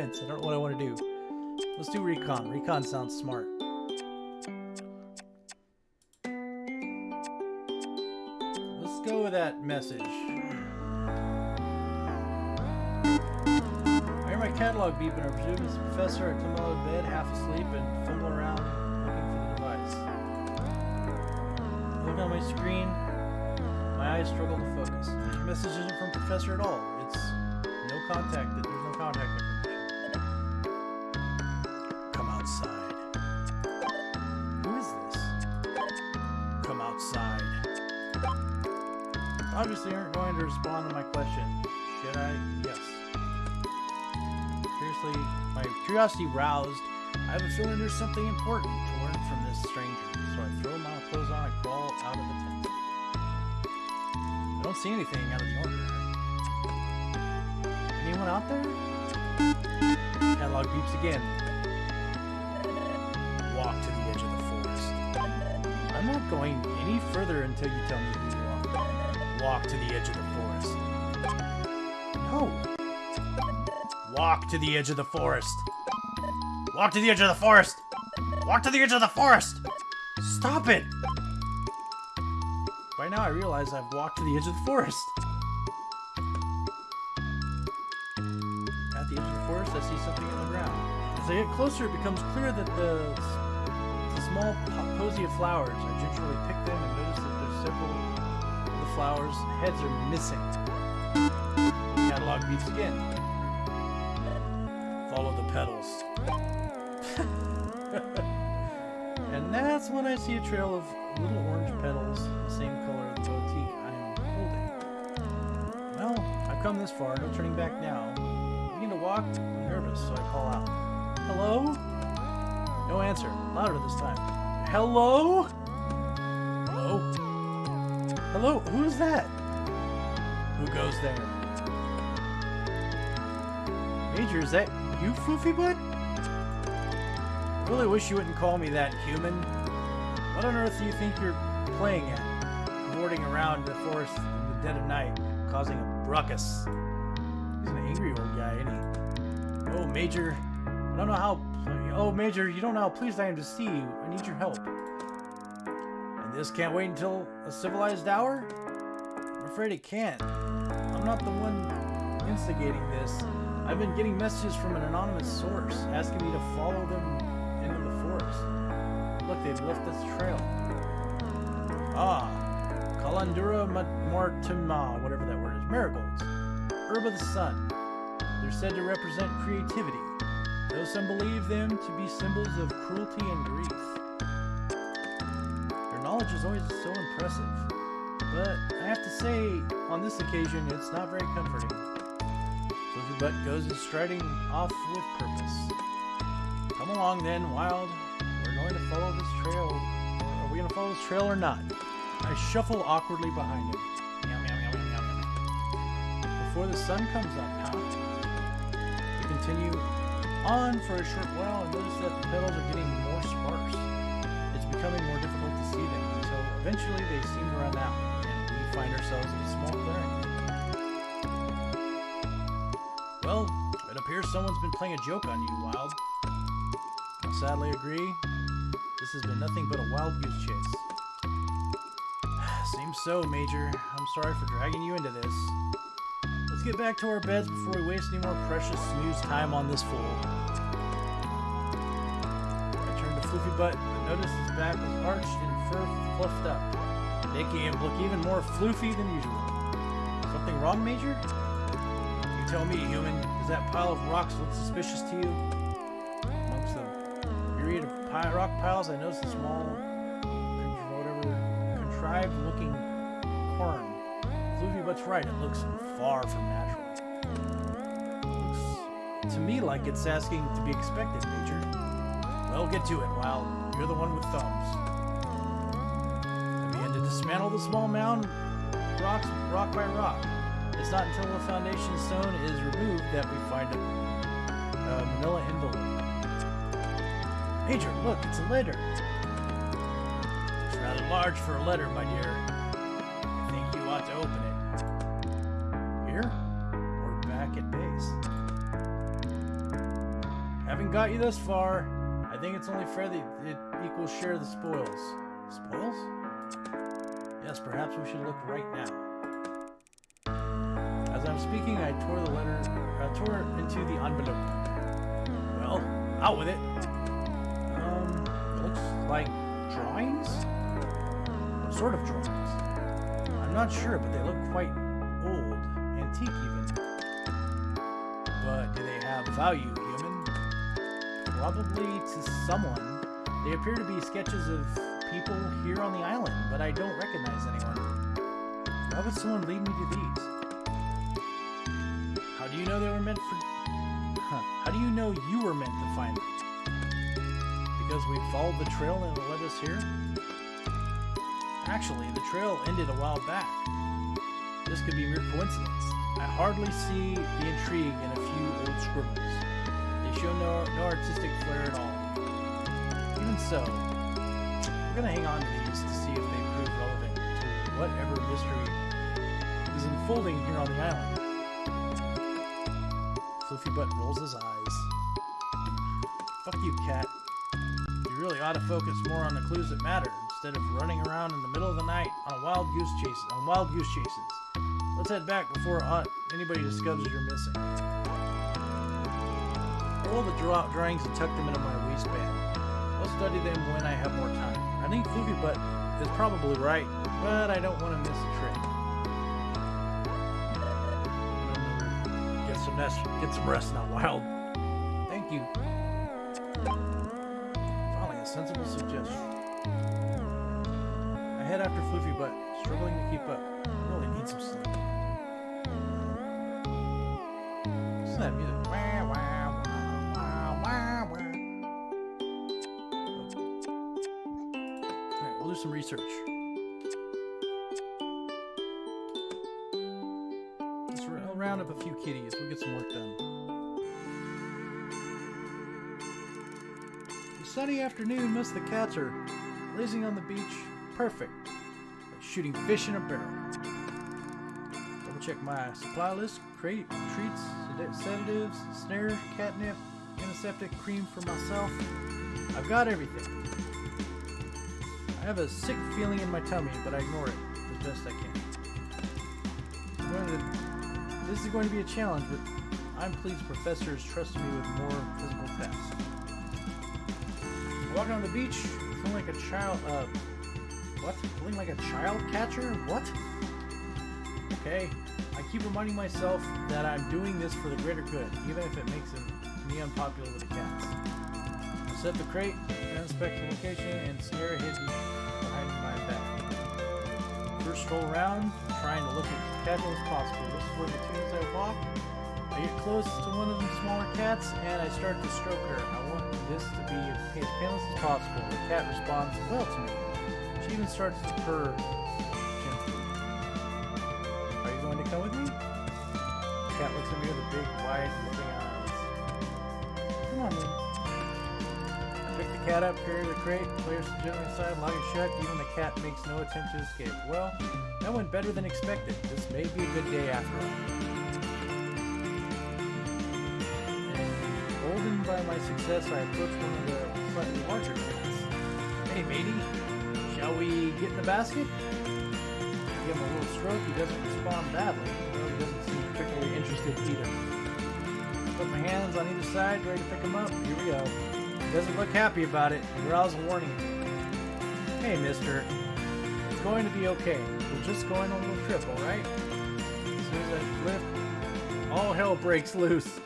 fence. I don't know what I want to do. Let's do recon. Recon sounds smart. Let's go with that message. I hear my catalog beeping. I presume it's professor. I come out of bed half asleep and fumble around looking for the device. Look on my screen. My eyes struggle to focus. The message isn't from Professor at all. It's no contact. There's no contact curiosity roused. I have a feeling there's something important to learn from this stranger. So I throw my clothes on and crawl out of the tent. I don't see anything out of the ordinary. Anyone out there? Catalog beeps again. Walk to the edge of the forest. I'm not going any further until you tell me who you are. Walk to the edge of the forest. No. Walk to the edge of the forest. Walk to the edge of the forest. Walk to the edge of the forest. Stop it. By now I realize I've walked to the edge of the forest. At the edge of the forest, I see something on the ground. As I get closer, it becomes clear that the, the small po- posy of flowers. I gingerly pick them and notice that there's several of the flowers' heads are missing. Catalog beeps again. See a trail of little orange petals, the same color as the boutique I'm holding. Well, I've come this far, no turning back now. I begin to walk, I'm nervous, so I call out. Hello? No answer. Louder this time. Hello? Hello? Hello? Who's that? Who goes there? Major, is that you, Floofy Butt? I really wish you wouldn't call me that, human. What on earth do you think you're playing at? Cavorting around the forest in the dead of night, causing a ruckus. He's an angry old guy, ain't he? Oh, Major, I don't know how... Oh, Major, you don't know how pleased I am to see you. I need your help. And this can't wait until a civilized hour? I'm afraid it can't. I'm not the one instigating this. I've been getting messages from an anonymous source asking me to follow them. They've left this trail. Ah, Kalandura Mortima, whatever that word is. Marigolds. Herb of the sun. They're said to represent creativity, though some believe them to be symbols of cruelty and grief. Their knowledge is always so impressive, but I have to say, on this occasion, it's not very comforting. Flippy Butt goes striding off with purpose. Come along then, Wild. Going to follow this trail. Are we going to follow this trail or not? I shuffle awkwardly behind him. Before the sun comes up, huh? We continue on for a short while and notice that the petals are getting more sparse. It's becoming more difficult to see them until eventually they seem to run out, and we find ourselves in a small clearing. Well, it appears someone's been playing a joke on you, Wild. I sadly agree. This has been nothing but a wild goose chase. Seems so, Major. I'm sorry for dragging you into this. Let's get back to our beds before we waste any more precious snooze time on this fool. I turned to Floofy Butt, but noticed his back was arched and fur fluffed up, making him look even more floofy than usual. Something wrong, Major? You tell me, human. Does that pile of rocks look suspicious to you? Amongst the myriad of rock piles, I noticed a small, whatever, contrived-looking cairn. Floofy Butt's right. It looks far from natural. Looks to me like it's asking to be expected, Major. Well, get to it, Wild. You're the one with thumbs. I began to dismantle the small mound, rocks, rock by rock. It's not until the foundation stone is removed that we find a, a manila envelope. Major, look, it's a letter. It's rather large for a letter, my dear. I think you ought to open it. Here? Or back at base? Having got you thus far, I think it's only fair that it equals share the spoils. Spoils? Yes, perhaps we should look right now. As I'm speaking, I tore the letter, uh, tore it into the envelope. Well, out with it. Like drawings? Sort of drawings. I'm not sure, but they look quite old, antique even. But do they have value, human? Probably to someone. They appear to be sketches of people here on the island, but I don't recognize anyone. Why would someone lead me to these? How do you know they were meant for... Huh. How do you know you were meant to find them? Because we followed the trail and it led us here? Actually, the trail ended a while back. This could be mere coincidence. I hardly see the intrigue in a few old scribbles. They show no, no artistic flair at all. Even so, we're gonna hang on to these to see if they prove relevant to whatever mystery is unfolding here on the island. Fluffy Butt rolls his eyes. Ought to focus more on the clues that matter instead of running around in the middle of the night on wild goose chases. On wild goose chases. Let's head back before anybody discovers you're missing. Roll the draw drawings and tuck them into my waistband. I'll study them when I have more time. I think Fluffy Butt is probably right, but I don't want to miss a trick. Get some rest, get some rest now, Wild. Thank you. Floofy, but struggling to keep up. Really need some sleep. Listen that music. Alright, we'll do some research. Let's round up a few kitties. We'll get some work done. Sunny afternoon, of the cats are lazing on the beach. Perfect. Shooting fish in a barrel. Double check my supply list. Crate, treats, sed- sedatives, snare, catnip, antiseptic, cream for myself. I've got everything. I have a sick feeling in my tummy, but I ignore it as best I can. This is going to be a challenge, but I'm pleased Professor has trusted me with more physical tasks. Walking on the beach, feeling like a child. Uh, what? Feeling like a child catcher? What? Okay. I keep reminding myself that I'm doing this for the greater good, even if it makes me unpopular with the cats. I set the crate, inspect the location, and snare hidden behind my back. First stroll around, trying to look as casual as possible. This is where between as I walk, I get close to one of the smaller cats, and I start to stroke her. I want this to be as painless as possible. The cat responds well to me. Even starts to purr gently. Are you going to come with me? The cat looks at me with a big, wide, loving eyes. Come on, then. I pick the cat up, carry the crate, place it gently aside, lock it shut. Even the cat makes no attempt to escape. Well, that went better than expected. This may be a good day after all. Emboldened by my success, I approach one of the slightly larger cats. Hey, matey, we get in the basket? Give him a little stroke. He doesn't respond badly, he doesn't seem particularly interested either. Put my hands on either side, ready to pick him up. Here we go. He doesn't look happy about it. He growls a warning. Hey, mister. It's going to be okay. We're just going on a little trip, alright? As soon as I lift, all hell breaks loose.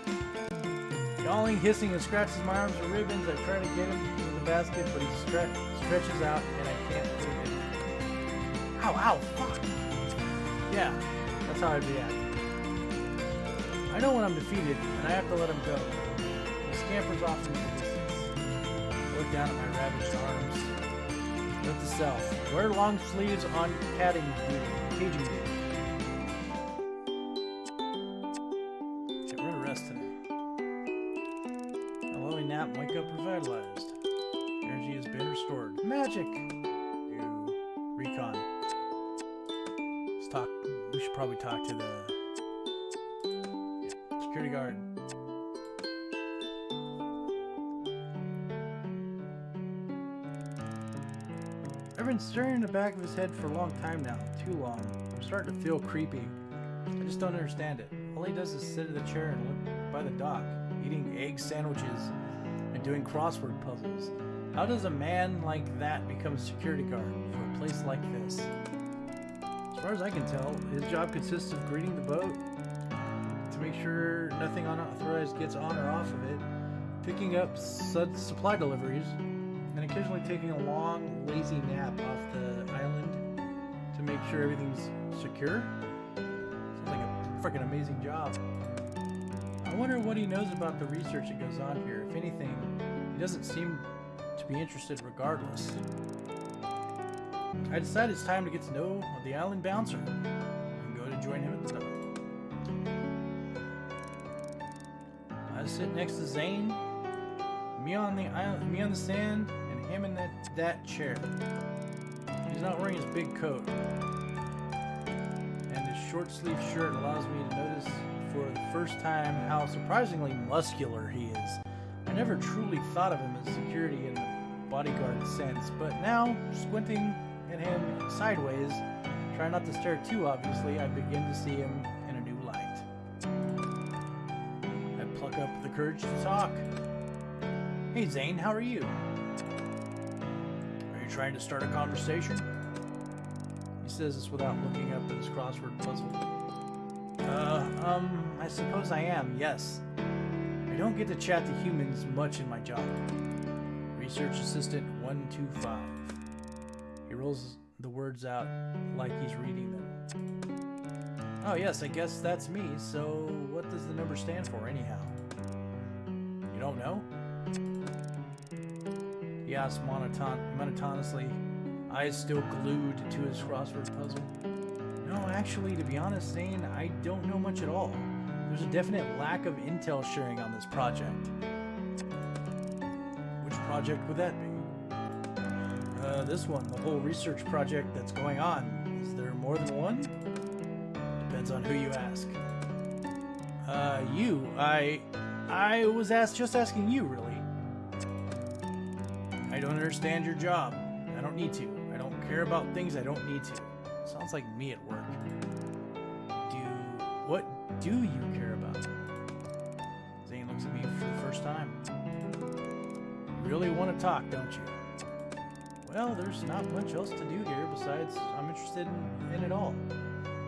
Yawling, hissing, and scratches my arms and ribbons. I try to get him into the basket, but he stre- stretches out, Ow, ow, fuck! Yeah, that's how I'd react. I know when I'm defeated, and I have to let him go. He scampers off into the distance. Look down at my ravaged arms. Note to self. Wear long sleeves on catting duty, caging duty. Back of his head for a long time now. Too long. I'm starting to feel creepy. I just don't understand it. All he does is sit in the chair and look by the dock, eating egg sandwiches and doing crossword puzzles. How does a man like that become a security guard for a place like this? As far as I can tell, his job consists of greeting the boat to make sure nothing unauthorized gets on or off of it, picking up su- supply deliveries, and occasionally taking a long, lazy nap off the make sure everything's secure. Sounds like a freaking amazing job. I wonder what he knows about the research that goes on here. If anything, he doesn't seem to be interested regardless. I decide it's time to get to know the island bouncer and go to join him at the dock. I sit next to Zane, me on the island, me on the sand, and him in that that chair. He's not wearing his big coat, short sleeve shirt allows me to notice for the first time how surprisingly muscular he is. I never truly thought of him as security in the bodyguard sense, but now, squinting at him sideways, trying not to stare too obviously, I begin to see him in a new light. I pluck up the courage to talk. Hey Zane, how are you? Are you trying to start a conversation? Says this without looking up at his crossword puzzle. Uh, um, I suppose I am, yes. I don't get to chat to humans much in my job. Research Assistant 125. He rolls the words out like he's reading them. Oh, yes, I guess that's me. So, what does the number stand for, anyhow? You don't know? He asks monoton- monotonously, eyes still glued to his crossword puzzle. No, actually, to be honest, Zane, I don't know much at all. There's a definite lack of intel sharing on this project. Which project would that be? Uh, this one, the whole research project that's going on. Is there more than one? Depends on who you ask. Uh, you, I, I was asked, just asking you, really. I don't understand your job. I don't need to. Care about things I don't need to. Sounds like me at work. Do, what do you care about? Zane looks at me for the first time. You really want to talk, don't you? Well, there's not much else to do here besides I'm interested in, in it all.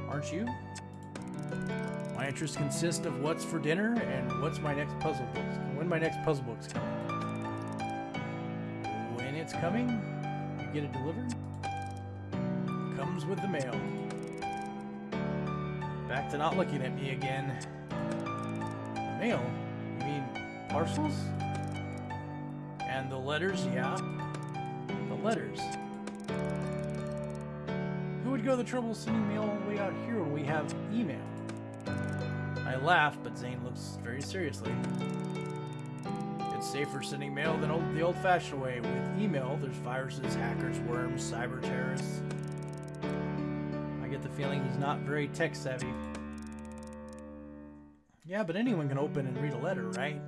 Aren't you? My interests consist of what's for dinner and what's my next puzzle book. When my next puzzle book's coming. When it's coming, you get it delivered. Comes with the mail. Back to not looking at me again. Mail? You mean parcels? And the letters, yeah. The letters. Who would go the trouble of sending mail all the way out here when we have email? I laugh, but Zane looks very seriously. It's safer sending mail than old, the old-fashioned way. With email, there's viruses, hackers, worms, cyber terrorists. Get the feeling he's not very tech savvy. Yeah, but anyone can open and read a letter, right?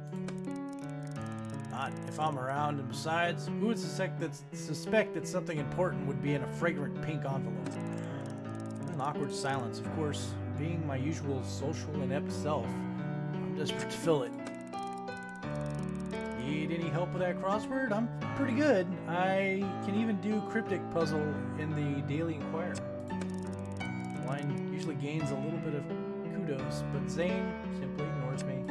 Not if I'm around, and besides, who would suspect that, suspect that something important would be in a fragrant pink envelope? An awkward silence, of course. Being my usual social inept self, I'm desperate to fill it. Need any help with that crossword? I'm pretty good. I can even do cryptic puzzle in the Daily Inquirer. Gains a little bit of kudos, but Zane simply ignores me.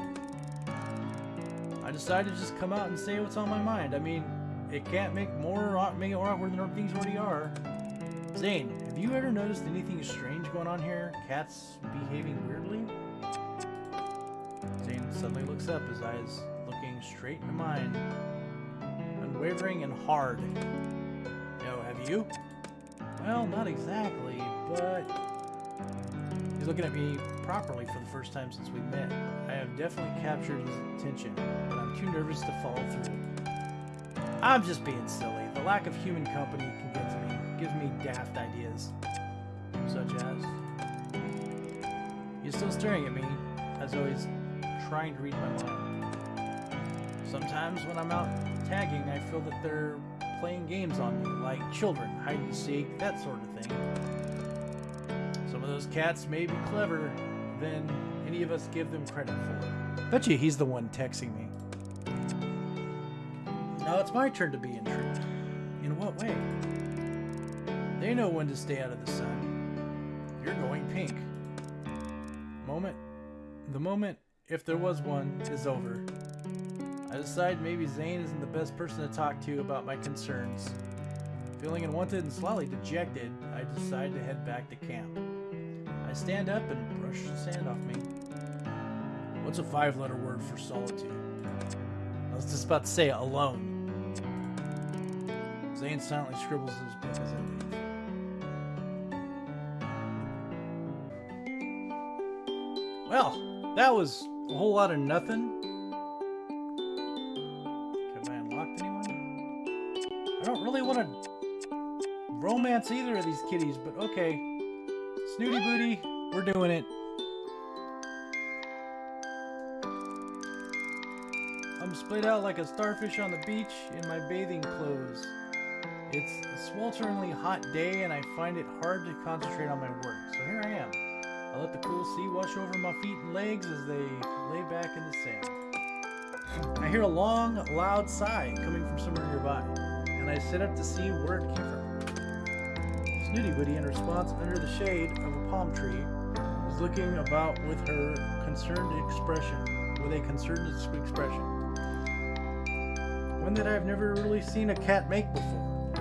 I decided to just come out and say what's on my mind. I mean, it can't make more make it more awkward than things already are. Zane, have you ever noticed anything strange going on here? Cats behaving weirdly? Zane suddenly looks up, his eyes looking straight into mine. Unwavering and hard. No, have you? Well, not exactly, but He's looking at me properly for the first time since we met. I have definitely captured his attention, but I'm too nervous to follow through. I'm just being silly. The lack of human company can get to me, gives me daft ideas. Such as. He's still staring at me, as he's trying to read my mind. Sometimes when I'm out tagging, I feel that they're playing games on me, like children, hide and seek, that sort of thing. Of those cats may be clever than any of us give them credit for. Bet you he's the one texting me. Now it's my turn to be intrigued. In what way? They know when to stay out of the sun. You're going pink. Moment. The moment, if there was one, is over. I decide maybe Zane isn't the best person to talk to about my concerns. Feeling unwanted and slightly dejected, I decide to head back to camp. Stand up and brush the sand off me. What's a five letter word for solitude? I was just about to say alone. Zane silently scribbles in his book as I leave. Well, that was a whole lot of nothing. Have I unlocked anyone? I don't really want to romance either of these kitties, but okay. Snooty Booty, we're doing it. I'm splayed out like a starfish on the beach in my bathing clothes. It's a swelteringly hot day and I find it hard to concentrate on my work, so here I am. I let the cool sea wash over my feet and legs as they lay back in the sand. I hear a long, loud sigh coming from somewhere nearby, and I sit up to see where it came from. Snooty Booty, in response under the shade of a palm tree, is looking about with her concerned expression, with a concerned expression. One that I've never really seen a cat make before.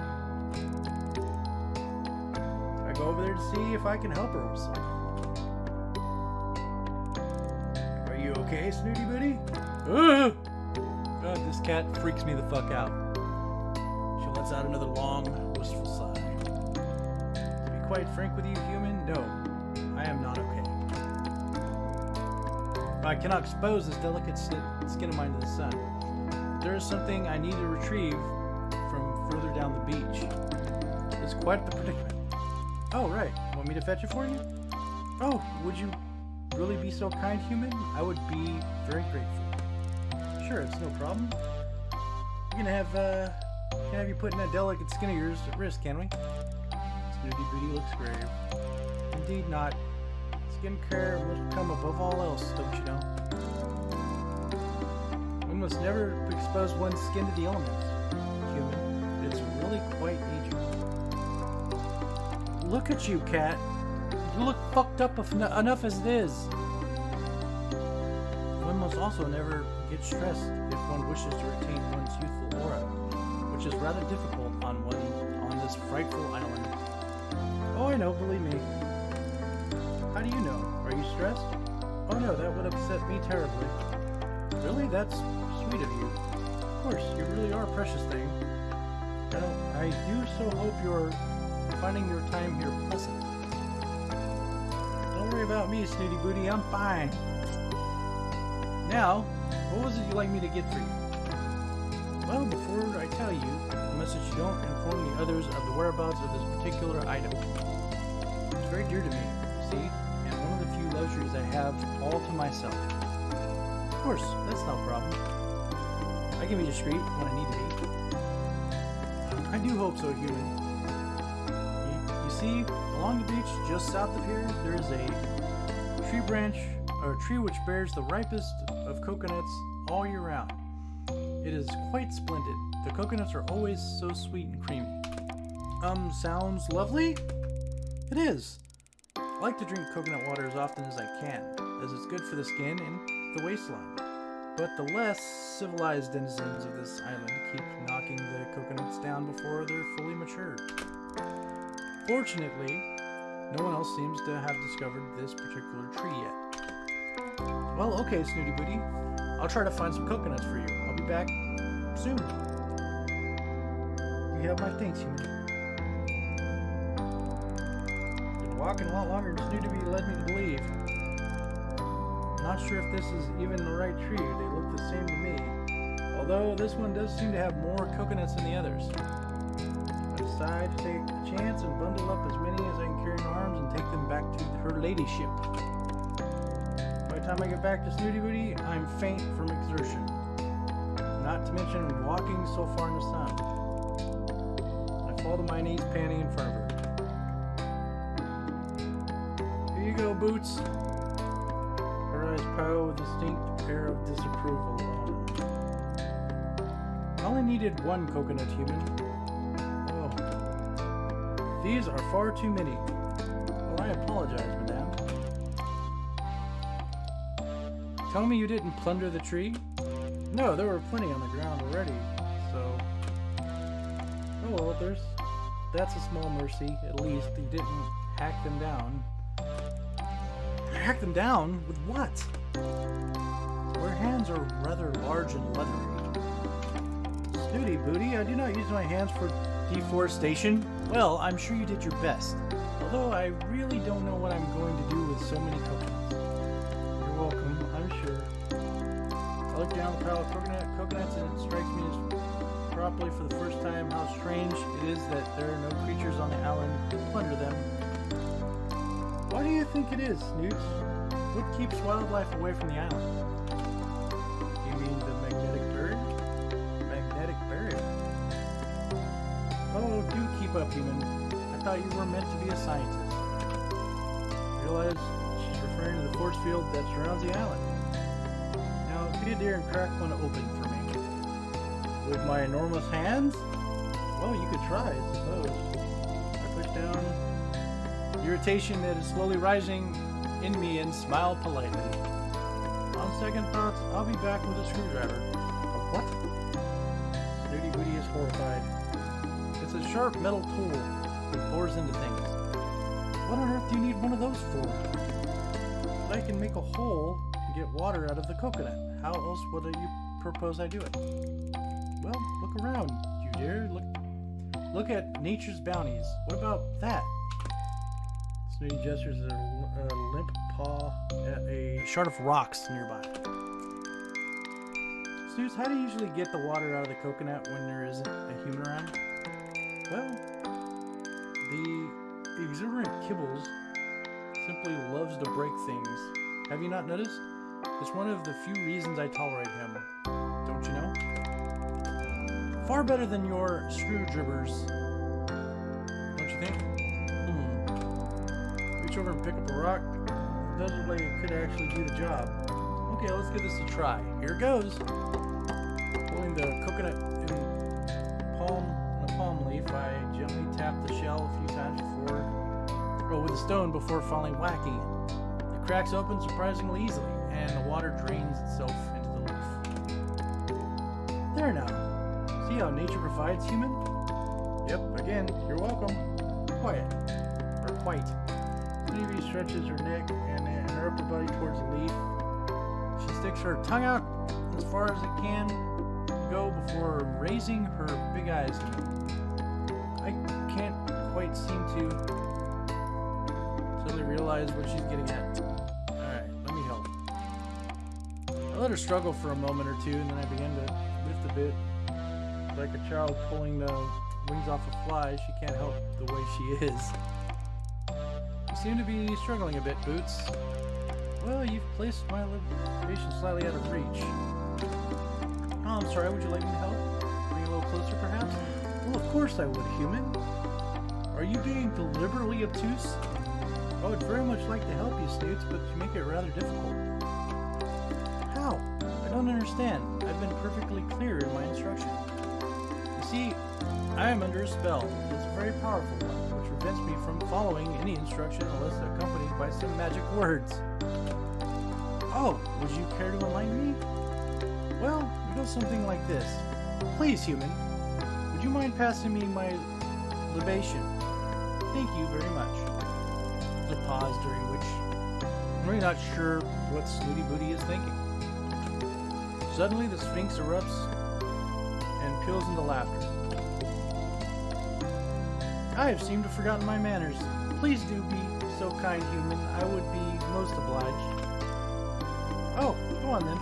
I go over there to see if I can help her. Are you okay, Snooty Booty? Ugh! God, this cat freaks me the fuck out. She lets out another long, wistful sigh. Quite frank with you, human, no, I am not okay. I cannot expose this delicate skin of mine to the sun. There is something I need to retrieve from further down the beach. It's quite the predicament. Oh, right. Want me to fetch it for you? Oh, would you really be so kind, human? I would be very grateful. Sure, it's no problem. We're gonna have, uh, can have you putting that delicate skin of yours at risk, can we? Snooty Booty looks grave. Indeed not. Skincare must come above all else, don't you know? One must never expose one's skin to the elements, human. It's really quite dangerous. Look at you, cat. You look fucked up enough as it is. One must also never get stressed if one wishes to retain one's youthful aura, which is rather difficult on one on this frightful island. I know, believe me. How do you know? Are you stressed? Oh no, that would upset me terribly. Really? That's sweet of you. Of course, you really are a precious thing. Well, I do so hope you're finding your time here pleasant. Don't worry about me, Snooty Booty, I'm fine. Now, what was it you'd like me to get for you? Well, before I tell you, that you don't inform the others of the whereabouts of this particular item. Very dear to me, see, and one of the few luxuries I have all to myself. Of course, that's no problem. I can be discreet when I need to be. I do hope so, human. You, you see, along the beach, just south of here, there is a tree branch, or a tree which bears the ripest of coconuts all year round. It is quite splendid. The coconuts are always so sweet and creamy. Um, sounds lovely? It is. I like to drink coconut water as often as I can, as it's good for the skin and the waistline. But the less civilized denizens of this island keep knocking the coconuts down before they're fully matured. Fortunately, no one else seems to have discovered this particular tree yet. Well, okay, Snooty Booty. I'll try to find some coconuts for you. I'll be back soon. You have my thanks, human. Walking a lot longer Snooty Booty led me to believe. Not sure if this is even the right tree. They look the same to me. Although this one does seem to have more coconuts than the others. I decide to take a chance and bundle up as many as I can carry in arms and take them back to her ladyship. By the time I get back to Snooty Booty, I'm faint from exertion. Not to mention walking so far in the sun. all the mayonnaise panty in front of her. Boots. Her eyes pow with a distinct air of disapproval. I only needed one coconut human. Oh. These are far too many. Well, I apologize, madame. Tell me you didn't plunder the tree? No, there were plenty on the ground already, so... Oh well, there's... That's a small mercy, at least. You didn't hack them down. Hack them down? With what? Your hands are rather large and leathery. Snooty booty, I do not use my hands for deforestation. Well, I'm sure you did your best. Although I really don't know what I'm going to do with so many coconuts. You're welcome, I'm sure. I look down the pile of coconut, coconuts and it strikes me as properly for the first time how strange it is that there are no creatures on the island to plunder them. Why do you think it is, Snoots? What keeps wildlife away from the island? You mean the magnetic bird? Magnetic barrier. Oh, do keep up, human. I thought you were meant to be a scientist. Realize she's referring to the force field that surrounds the island. Now, be a dear and crack one open for me. With my enormous hands? Well, you could try, I suppose. I push down irritation that is slowly rising in me and smile politely. On second thoughts, I'll be back with a screwdriver. A what? Snooty Booty is horrified. It's a sharp metal tool that bores into things. What on earth do you need one of those for? But I can make a hole and get water out of the coconut. How else would you propose I do it? Well, look around, you dear. Look, look at nature's bounties. What about that? Snooty gestures a, a limp paw at a shard of rocks nearby. Snoots, how do you usually get the water out of the coconut when there isn't a human around? Well, the exuberant Kibbles simply loves to break things. Have you not noticed? It's one of the few reasons I tolerate him. Don't you know? Far better than your screwdrivers. Reach over and pick up a rock. Like it could actually do the job. Okay, let's give this a try. Here goes. Pulling the coconut in palm in a palm leaf, I gently tap the shell a few times before, or with a stone before finally whacking it. It cracks open surprisingly easily, and the water drains itself into the leaf. There now. See how nature provides, human? Yep, again, you're welcome. Quiet. Or quite. Sneevy stretches her neck and, her upper body towards the leaf. She sticks her tongue out as far as it can go before raising her big eyes. I can't quite seem to totally realize what she's getting at. Alright, let me help. I let her struggle for a moment or two, and then I began to lift a bit. Like a child pulling the wings off a fly, she can't help the way she is. Seem to be struggling a bit, Boots. Well, you've placed my location slightly out of reach. Oh, I'm sorry, would you like me to help? Bring you a little closer, perhaps? Well, of course I would, human. Are you being deliberately obtuse? I would very much like to help you, Snoots, but you make it rather difficult. How? I don't understand. I've been perfectly clear in my instruction. You see, I am under a spell. It's a very powerful one, prevents me from following any instruction unless accompanied by some magic words. Oh, would you care to enlighten me? Well, it goes something like this. Please, human, would you mind passing me my libation? Thank you very much. A pause during which I'm really not sure what Snooty Booty is thinking. Suddenly, the Sphinx erupts and peals into laughter. I have seemed to have forgotten my manners. Please do be so kind, human. I would be most obliged. Oh, go on then.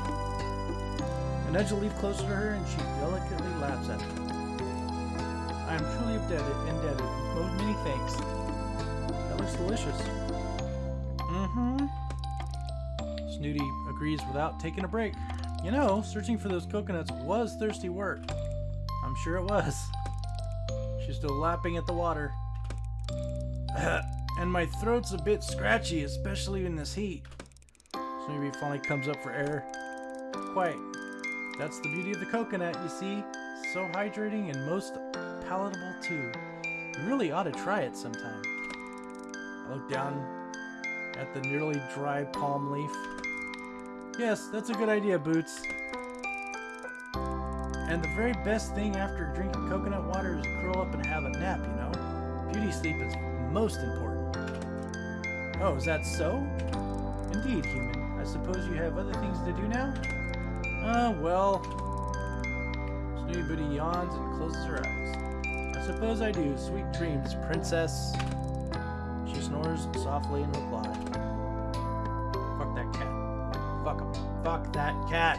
I nudge the leaf closer to her, and she delicately laughs at me. I am truly indebted, indebted. Most many thanks. That looks delicious. Mm-hmm. Snooty agrees without taking a break. You know, searching for those coconuts was thirsty work. I'm sure it was. Still lapping at the water. and my throat's a bit scratchy, especially in this heat. So maybe it finally comes up for air. Quite. That's the beauty of the coconut, you see? So hydrating and most palatable too. You really ought to try it sometime. I look down at the nearly dry palm leaf. Yes, that's a good idea, Boots. And the very best thing after drinking coconut water is to curl up and have a nap, you know? Beauty sleep is most important. Oh, is that so? Indeed, human. I suppose you have other things to do now? Uh, well... Snooty Booty yawns and closes her eyes. I suppose I do. Sweet dreams, princess. She snores softly in reply. Fuck that cat. Fuck him. Fuck that cat.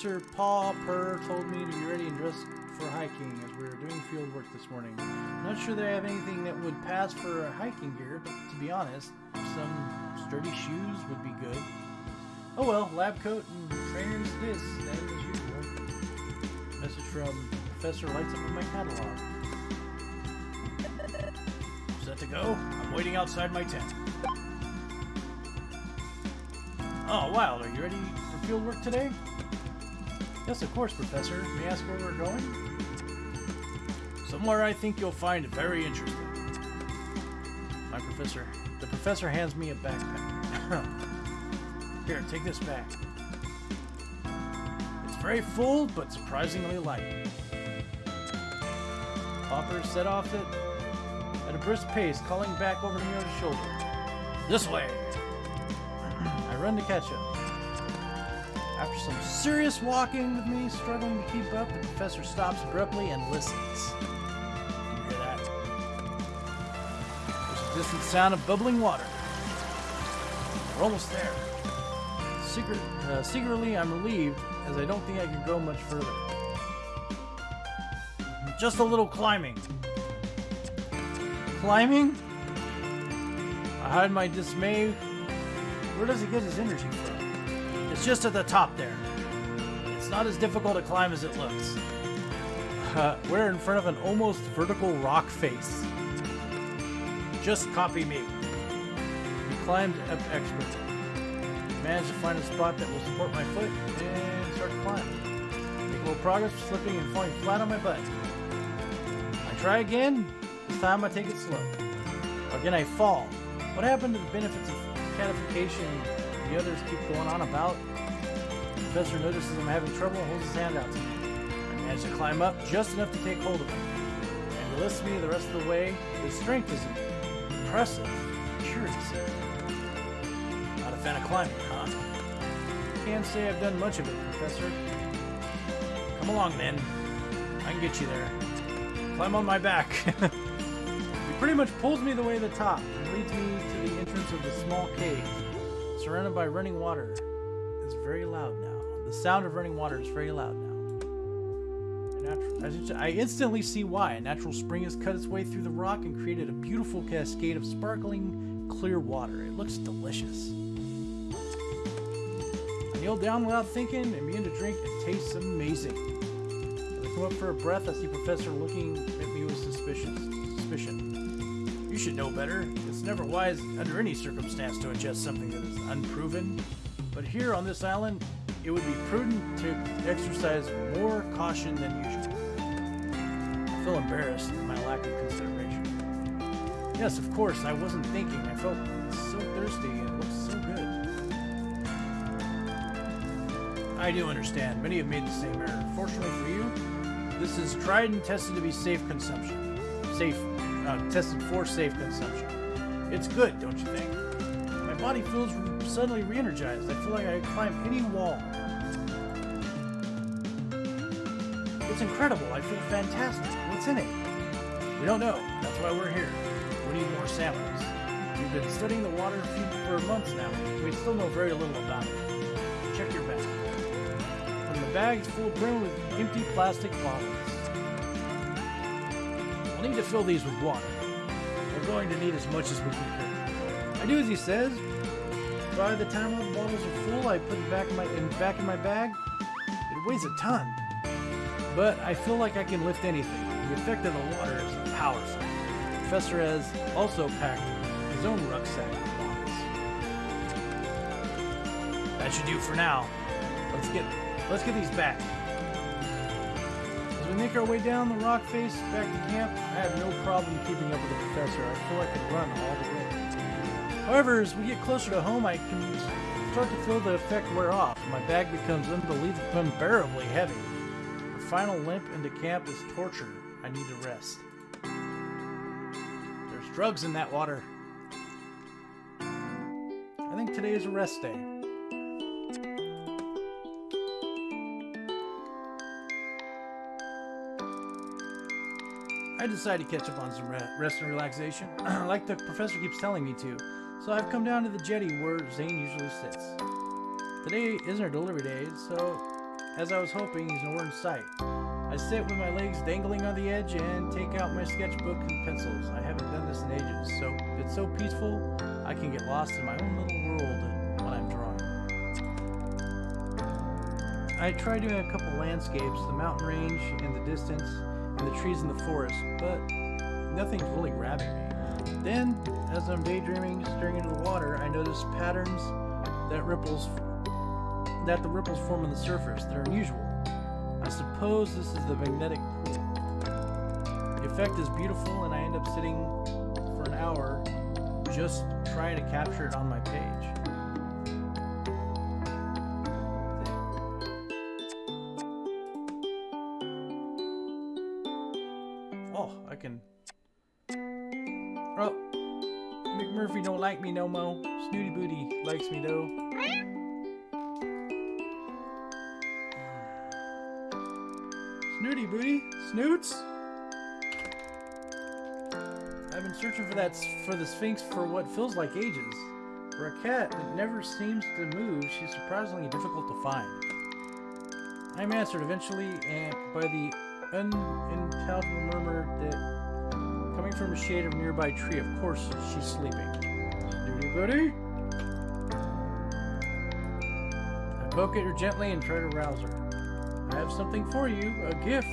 Professor Paul Purr told me to be ready and dressed for hiking as we were doing field work this morning. Not sure that I have anything that would pass for hiking gear, but to be honest, some sturdy shoes would be good. Oh well, lab coat and trainers this, same as usual. Message from Professor lights up in my catalog. Set to go? I'm waiting outside my tent. Oh, Wild, are you ready for field work today? Yes, of course, Professor. May I ask where we're going? Somewhere I think you'll find very interesting. My professor. The professor hands me a backpack. Here, take this back. It's very full, but surprisingly light. Popper set off it at a brisk pace, calling back over near his shoulder. This way! I run to catch him. Some serious walking with me, struggling to keep up, the professor stops abruptly and listens. You hear that? There's a distant sound of bubbling water. We're almost there. Secret, uh, secretly, I'm relieved, as I don't think I can go much further. Just a little climbing. Climbing? I hide my dismay. Where does he get his energy from? It's just at the top there. Not as difficult to climb as it looks. Uh, we're in front of an almost vertical rock face. Just copy me. He climbed up expertly. Managed to find a spot that will support my foot and start to climb. Make a little progress, slipping and falling flat on my butt. I try again. This time I take it slow. Again I fall. What happened to the benefits of catification the others keep going on about? Professor notices I'm having trouble and holds his hand out to me. I manage to climb up just enough to take hold of him. And he lifts me the rest of the way. His strength is impressive. Curious. Not a fan of climbing, huh? Can't say I've done much of it, Professor. Come along, then. I can get you there. Climb on my back. he pretty much pulls me the way to the top and leads me to the entrance of the small cave. Surrounded by running water. It's very loud now. The sound of running water is very loud now. I instantly see why. A natural spring has cut its way through the rock and created a beautiful cascade of sparkling, clear water. It looks delicious. I kneel down without thinking and begin to drink. It tastes amazing. As I come up for a breath, I see Professor looking at me with suspicion. suspicion. You should know better. It's never wise under any circumstance to ingest something that is unproven. But here on this island, it would be prudent to exercise more caution than usual. I feel embarrassed at my lack of consideration. Yes, of course, I wasn't thinking. I felt so thirsty and it looked so good. I do understand. Many have made the same error. Fortunately for you, this is tried and tested to be safe consumption. Safe, uh, tested for safe consumption. It's good, don't you think? My body feels suddenly re-energized. I feel like I climb any wall. It's incredible. I feel fantastic. What's in it? We don't know. That's why we're here. We need more samples. We've been studying the water for months now. We still know very little about it. Check your bag. And the bag's full brim with empty plastic bottles. We'll need to fill these with water. We're going to need as much as we can carry. I do as he says. By the time all the bottles are full, I put it back in my in, back in my bag. It weighs a ton, but I feel like I can lift anything. The effect of the water is powerful. Professor has also packed his own rucksack with bottles. That should do for now. Let's get let's get these back. As we make our way down the rock face back to camp, I have no problem keeping up with the professor. I feel I could run all the way. However, as we get closer to home, I can start to feel the effect wear off. My bag becomes unbelievably, unbearably heavy. The final limp into camp is torture. I need to rest. There's drugs in that water. I think today is a rest day. I decided to catch up on some rest and relaxation, like the professor keeps telling me to. So I've come down to the jetty where Zane usually sits. Today isn't our delivery day, so as I was hoping, he's nowhere in sight. I sit with my legs dangling on the edge and take out my sketchbook and pencils. I haven't done this in ages, so it's so peaceful I can get lost in my own little world when I'm drawing. I try doing a couple landscapes, the mountain range in the distance, and the trees in the forest, but nothing's really grabbing me. Then, as I'm daydreaming, staring into the water, I notice patterns that ripples that the ripples form on the surface that are unusual. I suppose this is the magnetic pool. The effect is beautiful, and I end up sitting for an hour just trying to capture it on my page. Me. Snooty Booty, Snoots. I've been searching for that for the Sphynx for what feels like ages. For a cat that never seems to move, she's surprisingly difficult to find. I'm answered eventually, and by the unintelligible murmur that coming from the shade of a nearby tree. Of course, she's sleeping. Snooty Booty. Poke at her gently and try to rouse her. I have something for you, a gift,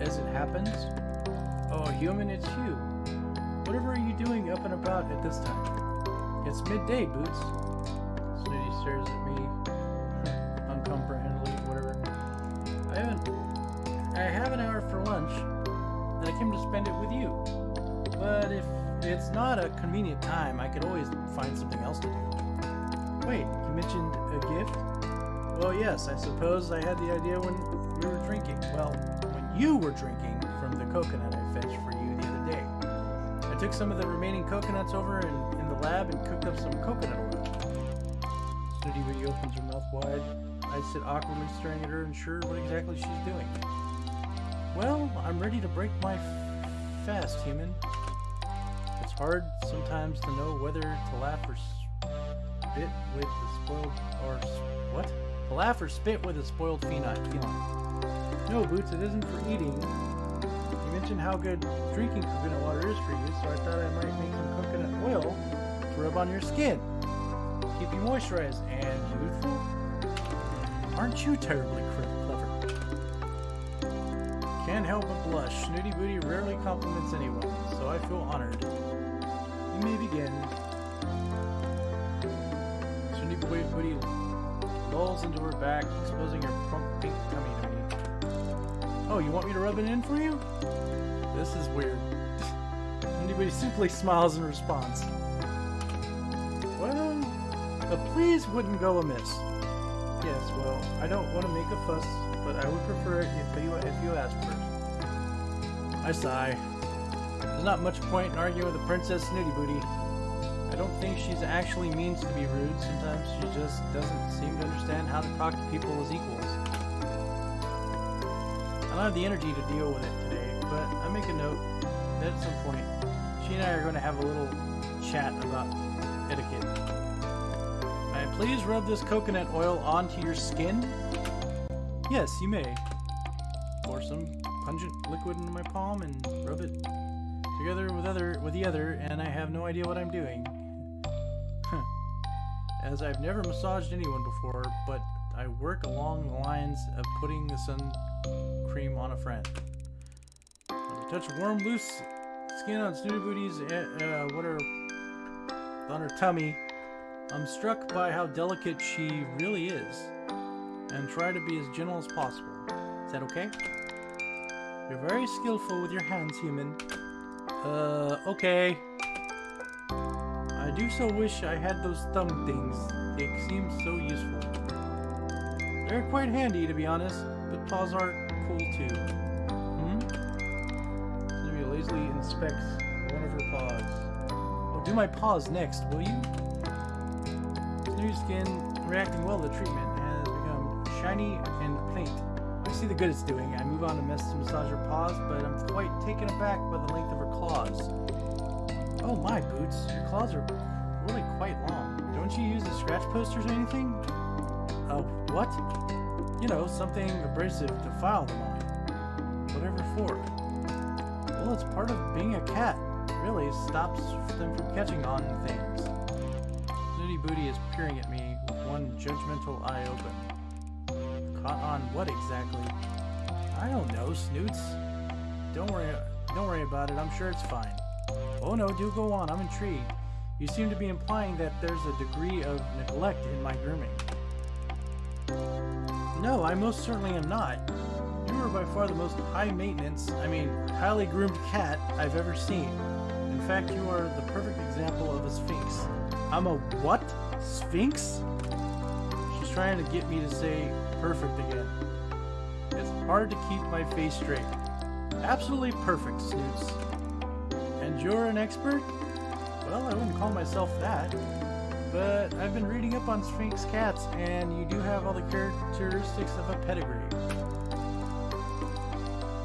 as it happens. Oh, human, it's you. Whatever are you doing up and about at this time? It's midday, Boots. Snooty stares at me, uncomprehendingly, whatever. I haven't. I have an hour for lunch, and I came to spend it with you. But if it's not a convenient time, I could always find something else to do. Wait, you mentioned a gift? Well, yes, I suppose I had the idea when we were drinking. Well, when you were drinking from the coconut I fetched for you the other day. I took some of the remaining coconuts over in, in the lab and cooked up some coconut oil. Snooty opens her mouth wide. I sit awkwardly staring at her, unsure what exactly she's doing. Well, I'm ready to break my fast, human. It's hard sometimes to know whether to laugh or spit with the spoiled or what? To laugh or spit with a spoiled feline. No, Boots, it isn't for eating. You mentioned how good drinking coconut water is for you, so I thought I might make some coconut oil to rub on your skin. Keep you moisturized and youthful. Aren't you terribly clever? Can't help but blush. Snooty Booty rarely compliments anyone, so I feel honored. You may begin. Snooty Booty lolls into her back, exposing her plump pink tummy to me. Oh, you want me to rub it in for you? This is weird. Anybody simply smiles in response. Well, a please wouldn't go amiss. Yes, well, I don't want to make a fuss, but I would prefer it if you if you asked first. I sigh. There's not much point in arguing with a Princess Snooty Booty. I don't think she's actually means to be rude. Sometimes she just doesn't seem to understand how to talk to people as equals. I don't have the energy to deal with it today, but I make a note that at some point, she and I are going to have a little chat about etiquette. I please rub this coconut oil onto your skin? Yes, you may. Pour some pungent liquid into my palm and rub it together with other with the other, and I have no idea what I'm doing. As I've never massaged anyone before, but I work along the lines of putting the sun cream on a friend. touch warm, loose skin on Snooty Booty's uh, uh, what are on her tummy. I'm struck by how delicate she really is, and try to be as gentle as possible. Is that okay? You're very skillful with your hands, human. Uh, okay. Do so wish I had those thumb things. They seem so useful. They're quite handy, to be honest, but paws are cool too. Hmm? Sylvia lazily inspects one of her paws. Oh, do my paws next, will you? New skin reacting well to treatment has become shiny and faint I see the good it's doing. I move on to massage her paws, but I'm quite taken aback by the length of her claws. Oh my, Boots, your claws are Don't you use the scratch posters or anything? Uh, what? You know, something abrasive to file them on. Whatever for. Well, it's part of being a cat. Really, stops them from catching on things. Snooty Booty is peering at me with one judgmental eye open. Caught on what exactly? I don't know, Snoots. Don't worry, don't worry about it. I'm sure it's fine. Oh no, do go on. I'm intrigued. You seem to be implying that there's a degree of neglect in my grooming. No, I most certainly am not. You are by far the most high maintenance, I mean, highly groomed cat I've ever seen. In fact, you are the perfect example of a sphynx. I'm a what? Sphynx? She's trying to get me to say perfect again. It's hard to keep my face straight. Absolutely perfect, Snoots. And you're an expert? Well, I wouldn't call myself that. But I've been reading up on Sphynx cats, and you do have all the characteristics of a pedigree.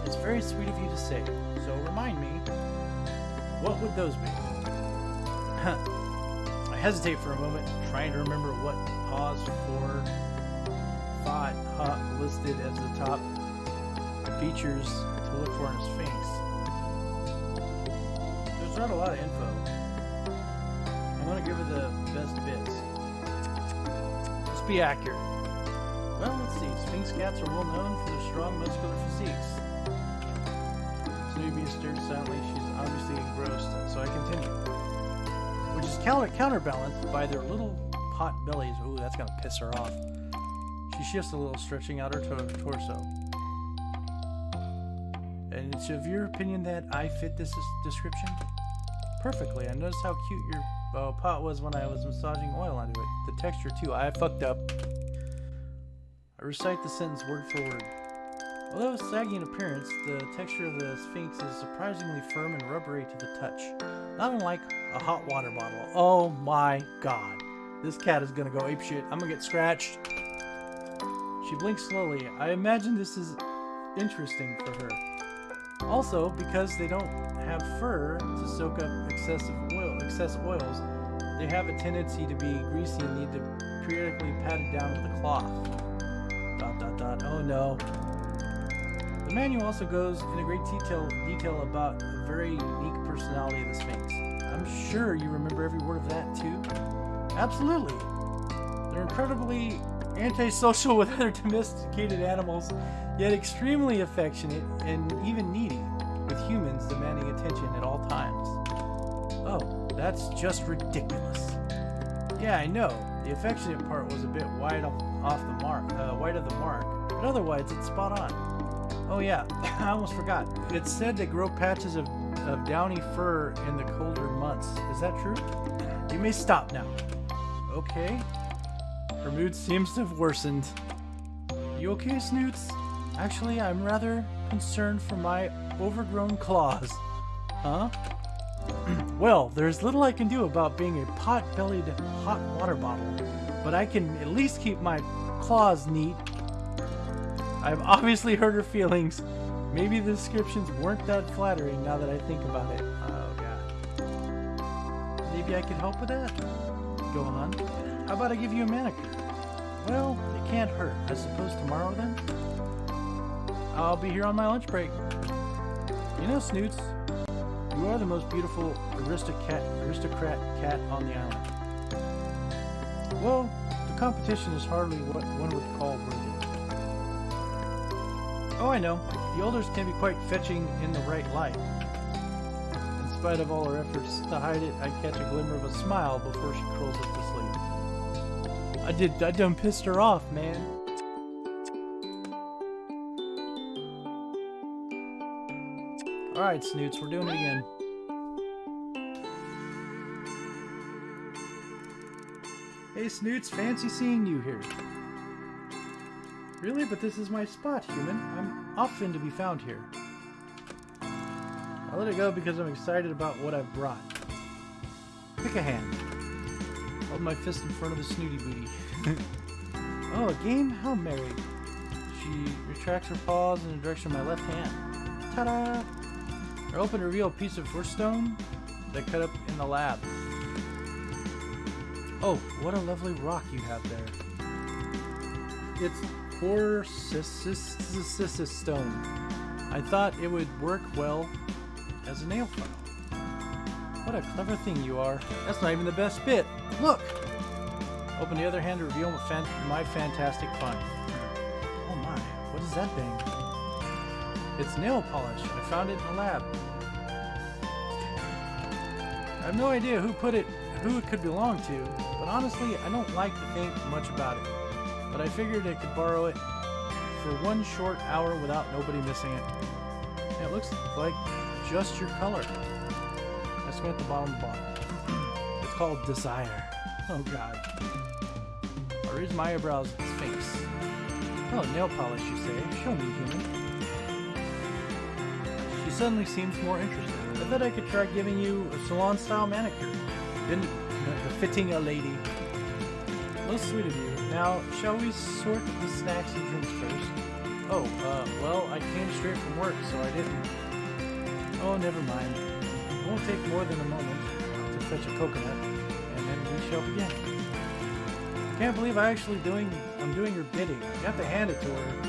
It's very sweet of you to say, so remind me, what would those be? I hesitate for a moment, trying to remember what pause for thought Hawk listed as the top features to look for in a Sphynx. There's not a lot of info. I'm to give it the best bits. Let's be accurate. Well, let's see. Sphinx cats are well known for their strong muscular physiques. Snoopy stared silently. She's obviously engrossed, so I continue. Which is counter counterbalanced by their little pot bellies. Ooh, that's going to piss her off. She shifts a little, stretching out her torso. And it's of your opinion that I fit this description? Perfectly. I noticed how cute your uh, pot was when I was massaging oil onto it. The texture, too. I fucked up. I recite the sentence word for word. Although saggy in appearance, the texture of the Sphynx is surprisingly firm and rubbery to the touch. Not unlike a hot water bottle. Oh my god. This cat is gonna go apeshit. I'm gonna get scratched. She blinks slowly. I imagine this is interesting for her. Also, because they don't have fur to soak up excessive excess oils, they have a tendency to be greasy and need to periodically pat it down with a cloth. Dot dot dot. Oh no. The manual also goes in a great detail detail about the very unique personality of the Sphynx. I'm sure you remember every word of that too. Absolutely. They're incredibly antisocial with other domesticated animals, yet extremely affectionate and even needy, with humans demanding attention at all times. That's just ridiculous. Yeah, I know. The affectionate part was a bit wide off the mark, uh, wide of the mark, but otherwise it's spot on. Oh yeah, I almost forgot. It's said they grow patches of, of downy fur in the colder months. Is that true? You may stop now. Okay, her mood seems to have worsened. You okay, Snoots? Actually, I'm rather concerned for my overgrown claws. Huh? well, there's little I can do about being a pot-bellied hot water bottle, but I can at least keep my claws neat. I've obviously hurt her feelings. Maybe the descriptions weren't that flattering now that I think about it. Oh, God. Maybe I could help with that? Go on. How about I give you a manicure? Well, it can't hurt. I suppose tomorrow then? I'll be here on my lunch break. You know, Snoots, You are the most beautiful aristocrat, aristocrat cat on the island. Well, the competition is hardly what one would call worthy. Oh, I know. The elders can be quite fetching in the right light. In spite of all her efforts to hide it, I catch a glimmer of a smile before she curls up to sleep. I did, I done pissed her off, man. Alright, Snoots, we're doing it again. Hey, Snoots, fancy seeing you here. Really? But this is my spot, human. I'm often to be found here. I let it go because I'm excited about what I've brought. Pick a hand. Hold my fist in front of the snooty booty. oh, a game? How merry. She retracts her paws in the direction of my left hand. Ta-da! I opened a real piece of stone that cut up in the lab. Oh, what a lovely rock you have there. It's Quartzicist stone. I thought it would work well as a nail file. What a clever thing you are. That's not even the best bit. Look! Open the other hand to reveal my fantastic find. Oh my, what is that thing? It's nail polish. I found it in the lab. I have no idea who put it, who it could belong to, but honestly, I don't like to think much about it. But I figured I could borrow it for one short hour without nobody missing it. And it looks like just your color. I squint at the bottom of the bottle. It's called Desire. Oh god. I raise my eyebrows his. Oh, nail polish, you say? Show me, human suddenly seems more interested. I thought I could try giving you a salon-style manicure. Then the fitting a lady. Most sweet of you. Now, shall we sort the snacks and drinks first? Oh, uh, well, I came straight from work, so I didn't. Oh, never mind. It won't take more than a moment to fetch a coconut, and then we shall begin. Can't believe I'm actually doing I'm doing her bidding. Have to hand it to her.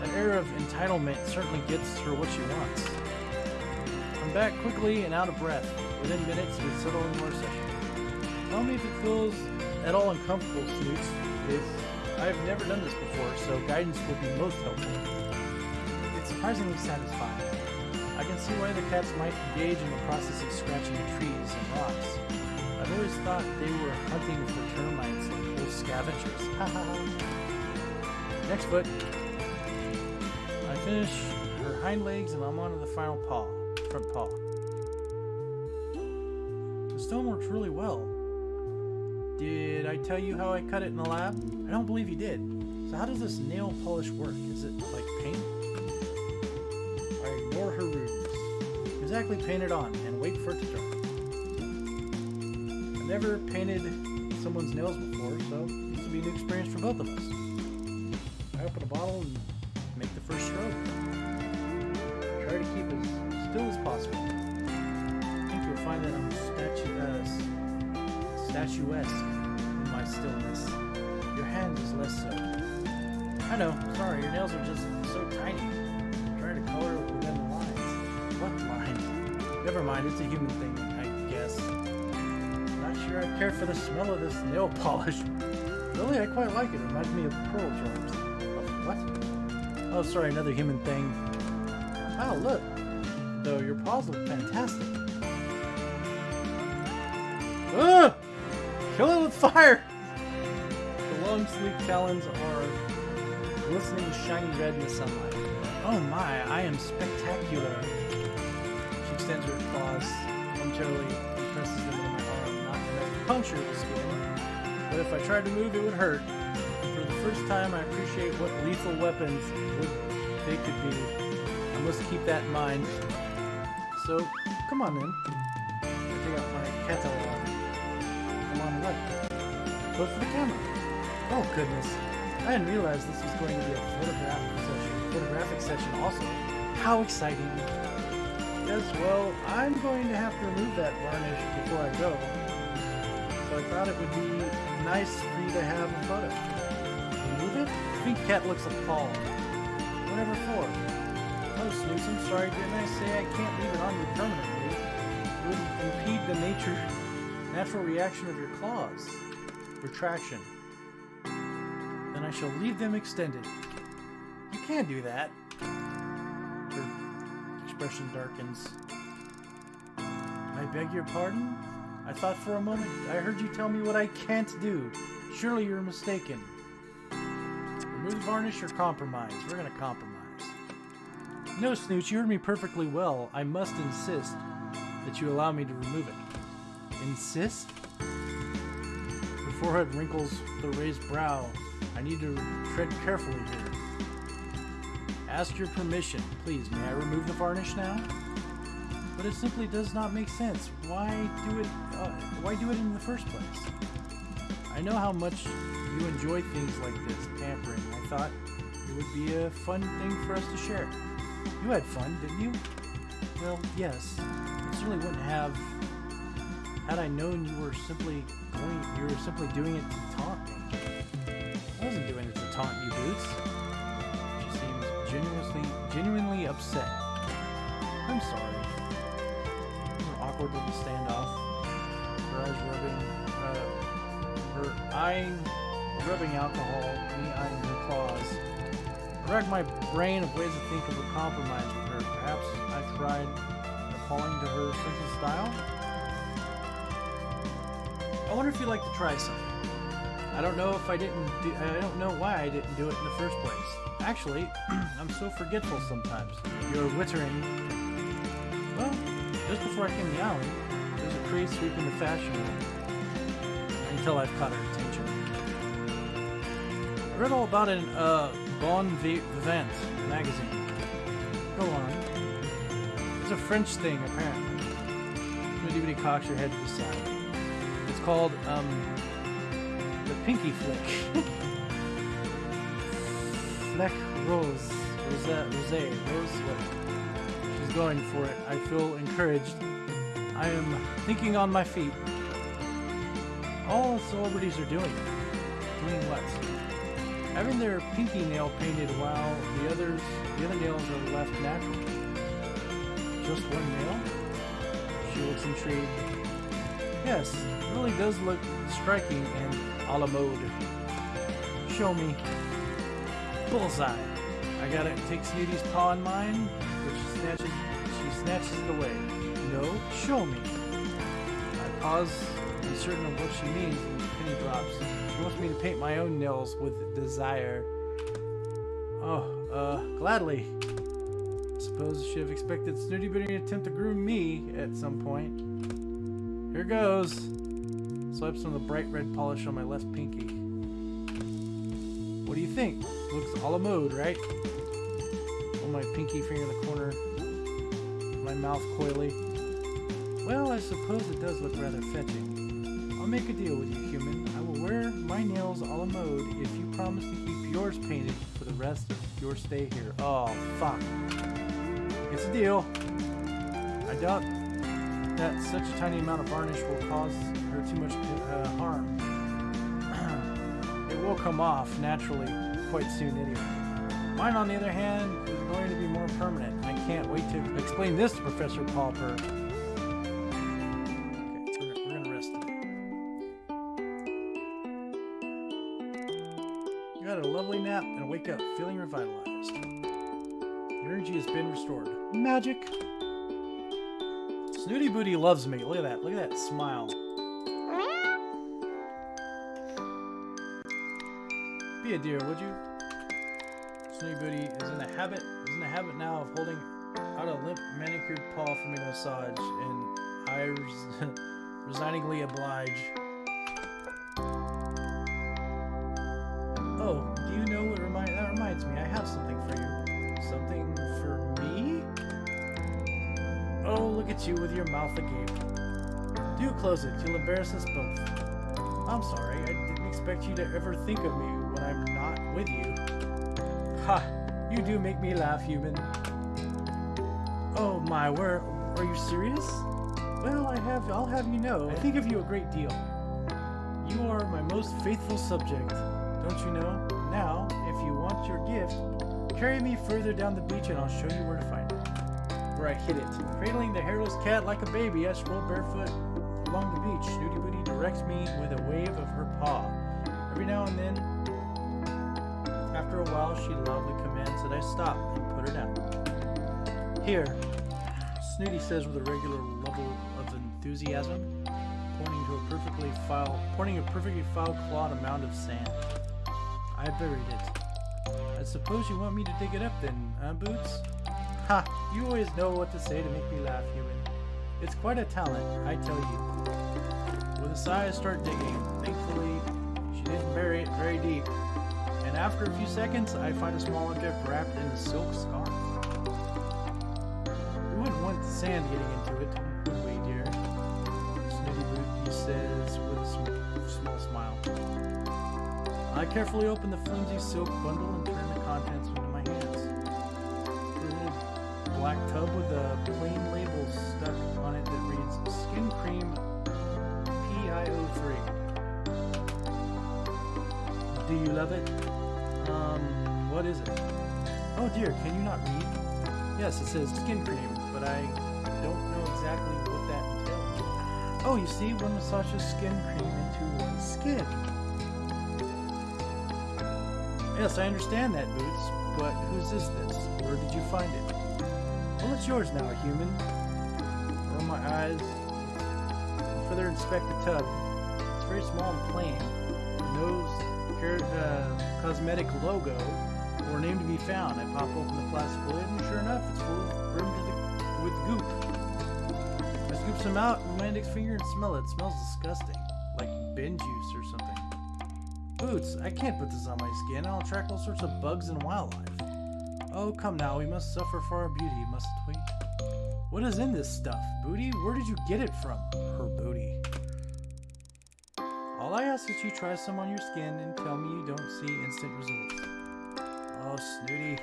That air of entitlement certainly gets her what she wants. Back quickly and out of breath. Within minutes, we settle into our session. Tell me if it feels at all uncomfortable, Snoots. If I've never done this before, so guidance would be most helpful. It's surprisingly satisfying. I can see why the cats might engage in the process of scratching trees and rocks. I've always thought they were hunting for termites like little scavengers. Next foot. I finish her hind legs and I'm on to the final paw front paw. The stone works really well. Did I tell you how I cut it in the lab? I don't believe you did. So how does this nail polish work? Is it like paint? I ignore her rudeness. Exactly paint it on and wait for it to dry. I've never painted someone's nails before, so this will be a new experience for both of us. I open a bottle and statuesque in my stillness. Your hand is less so. I know, sorry, your nails are just so tiny. I'm trying to color within the lines. What lines? Never mind, it's a human thing, I guess. Not sure I care for the smell of this nail polish. Really, I quite like it. It reminds me of pearl jars. what? Oh, sorry, another human thing. Wow, look though. Your paws look fantastic. Kill it with fire! The long, sleek talons are glistening shiny red in the sunlight. Oh my, I am spectacular. She extends her claws, momentarily and presses them into my arm, not enough to puncture the skin. But if I tried to move, it would hurt. For the first time, I appreciate what lethal weapons would, they could be. I must keep that in mind. So, come on in. I take out my catalog. For the camera. Oh, goodness. I didn't realize this was going to be a photographic session. Photographic session also. How exciting. Yes, well, I'm going to have to remove that varnish before I go. So I thought it would be nice for you to have a photo. Remove it? Pink Cat looks appalled. Whatever for? Oh, Snooze, I'm sorry, didn't I say I can't leave it on you permanently? It would impede the nature, natural reaction of your claws. Retraction. Then I shall leave them extended. You can't do that. Her expression darkens. I beg your pardon? I thought for a moment I heard you tell me what I can't do. Surely you're mistaken. Remove varnish or compromise? We're gonna compromise. No, Snooch, you heard me perfectly well. I must insist that you allow me to remove it. Insist? Forehead wrinkles the raised brow. I need to tread carefully here. Ask your permission. Please, may I remove the varnish now? But it simply does not make sense. Why do it? Uh, why do it in the first place? I know how much you enjoy things like this, pampering. I thought it would be a fun thing for us to share. You had fun, didn't you? Well, yes. I certainly wouldn't have had I known you were simply going. You were simply doing it to taunt me. I wasn't doing it to taunt you, Boots. She seems genuinely, genuinely upset. I'm sorry. An awkward little standoff. Her eyes rubbing, uh, her eyeing, rubbing alcohol, me eyeing her claws. I racked my brain of ways to think of a compromise with her. Perhaps I tried appalling to her sense of style? I wonder if you'd like to try something. I don't know if I didn't do, I don't know why I didn't do it in the first place. Actually, I'm so forgetful sometimes. You're wittering. Well, just before I came to the island, there's a craze sweeping the fashion world. Until I've caught her attention. I read all about it in uh, Bon Vivant magazine. Go on. It's a French thing, apparently. Nobody cocks your head to the side. Called, um, the Pinky Flick. Fleck Rose. Rosette, Rosé. Rose Flick. She's going for it. I feel encouraged. I am thinking on my feet. All celebrities are doing. Doing what? Having their pinky nail painted while the others, the other nails are left natural. Just one nail? She looks intrigued. Yes, it really does look striking and a la mode. Show me. Bullseye. I gotta take Snooty's paw in mine, but she snatches, she snatches it away. No, show me. I pause, uncertain of what she means, and the penny drops. She wants me to paint my own nails with desire. Oh, uh, gladly. Suppose she should have expected Snooty Booty to attempt to groom me at some point. Here goes. Swipe some of the bright red polish on my left pinky. What do you think? Looks a la mode, right? Hold my pinky finger in the corner. My mouth coyly. Well, I suppose it does look rather fetching. I'll make a deal with you, human. I will wear my nails a la mode if you promise to keep yours painted for the rest of your stay here. Oh, fuck. It's a deal. I doubt that such a tiny amount of varnish will cause her too much uh, harm. it will come off naturally quite soon anyway. Mine, on the other hand, is going to be more permanent. I can't wait to explain this to Professor Pauper. Okay, we're, gonna rest. You had a lovely nap and wake up feeling revitalized. Your energy has been restored. Magic! Snooty Booty loves me. Look at that. Look at that smile. Be a dear, would you? Snooty Booty is in the habit is in the habit now of holding out a limp manicured paw for me to massage, and I res resigningly oblige. Oh, do you know what remind that reminds me? I have something for you. Something? Oh, look at you with your mouth agape. Do close it. You'll embarrass us both. I'm sorry. I didn't expect you to ever think of me when I'm not with you. Ha! You do make me laugh, human. Oh my, where are you serious? Well, I have I'll have you know, I think of you a great deal. You are my most faithful subject, don't you know? Now, if you want your gift, carry me further down the beach and I'll show you where to find it. Where I hit it. Cradling the hairless cat like a baby, I stroll barefoot along the beach. Snooty Booty directs me with a wave of her paw. Every now and then, after a while, she loudly commands that I stop and put her down. Here, Snooty says with a regular level of enthusiasm, pointing to a perfectly foul, pointing a perfectly foul clawed mound of sand. I buried it. I suppose you want me to dig it up then, huh, Boots? Ha! You always know what to say to make me laugh, human. It's quite a talent, I tell you. With a sigh, I start digging. Thankfully, she didn't bury it very deep. And after a few seconds, I find a small object wrapped in a silk scarf. We wouldn't want the sand getting into it, would we, dear? Snooty Boot, he says with a sm- small smile. I carefully open the flimsy silk bundle what is it? Oh dear, can you not read? Yes, it says skin cream, but I don't know exactly what that entails. Oh, you see, one massages skin cream into one's skin. Yes, I understand that, Boots, but whose is this? Where did you find it? Well, it's yours now, human. Roll my eyes. Further inspect the tub. It's very small and plain. No car- uh, cosmetic logo or name to be found. I pop open the plastic lid, and sure enough, it's full of brimmed with goop. I scoop some out with my index finger and smell it. It smells disgusting, like bin juice or something. Boots, I can't put this on my skin. I'll attract all sorts of bugs and wildlife. Oh, come now, we must suffer for our beauty, mustn't we? What is in this stuff, Booty? Where did you get it from? Her booty. All I ask is you try some on your skin and tell me you don't see instant results. Snooty.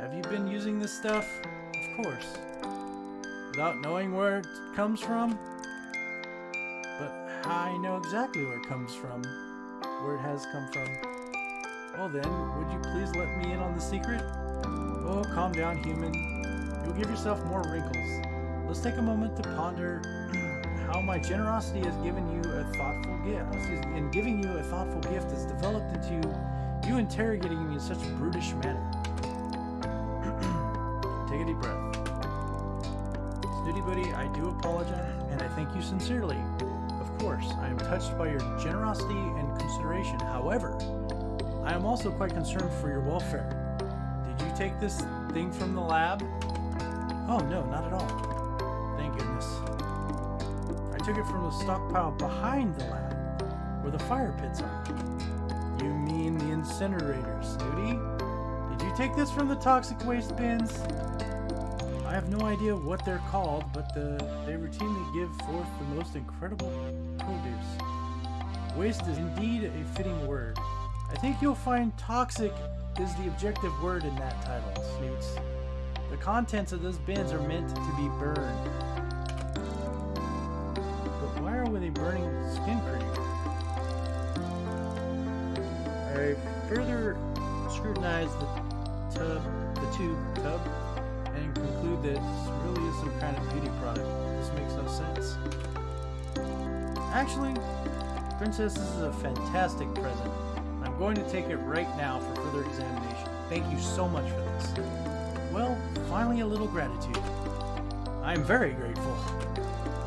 Have you been using this stuff? Of course. Without knowing where it comes from? But I know exactly where it comes from. Where it has come from. Well then, would you please let me in on the secret? Oh, calm down, human. You'll give yourself more wrinkles. Let's take a moment to ponder how my generosity has given you a thoughtful gift. In giving you a thoughtful gift has developed into you interrogating me in such a brutish manner. take a deep breath. Snooty Booty, I do apologize, and I thank you sincerely. Of course, I am touched by your generosity and consideration. However, I am also quite concerned for your welfare. Did you take this thing from the lab? Oh, no, not at all. Thank goodness. I took it from the stockpile behind the lab, where the fire pits are. Snooty? Did you take this from the toxic waste bins? I have no idea what they're called, but the, they routinely give forth the most incredible produce. Waste is indeed a fitting word. I think you'll find toxic is the objective word in that title, Snoots. The contents of those bins are meant to be burned. Scrutinize the tub, the tube tub, and conclude that this really is some kind of beauty product. This makes no sense. Actually, Princess, this is a fantastic present. I'm going to take it right now for further examination. Thank you so much for this. Well, finally a little gratitude. I am very grateful.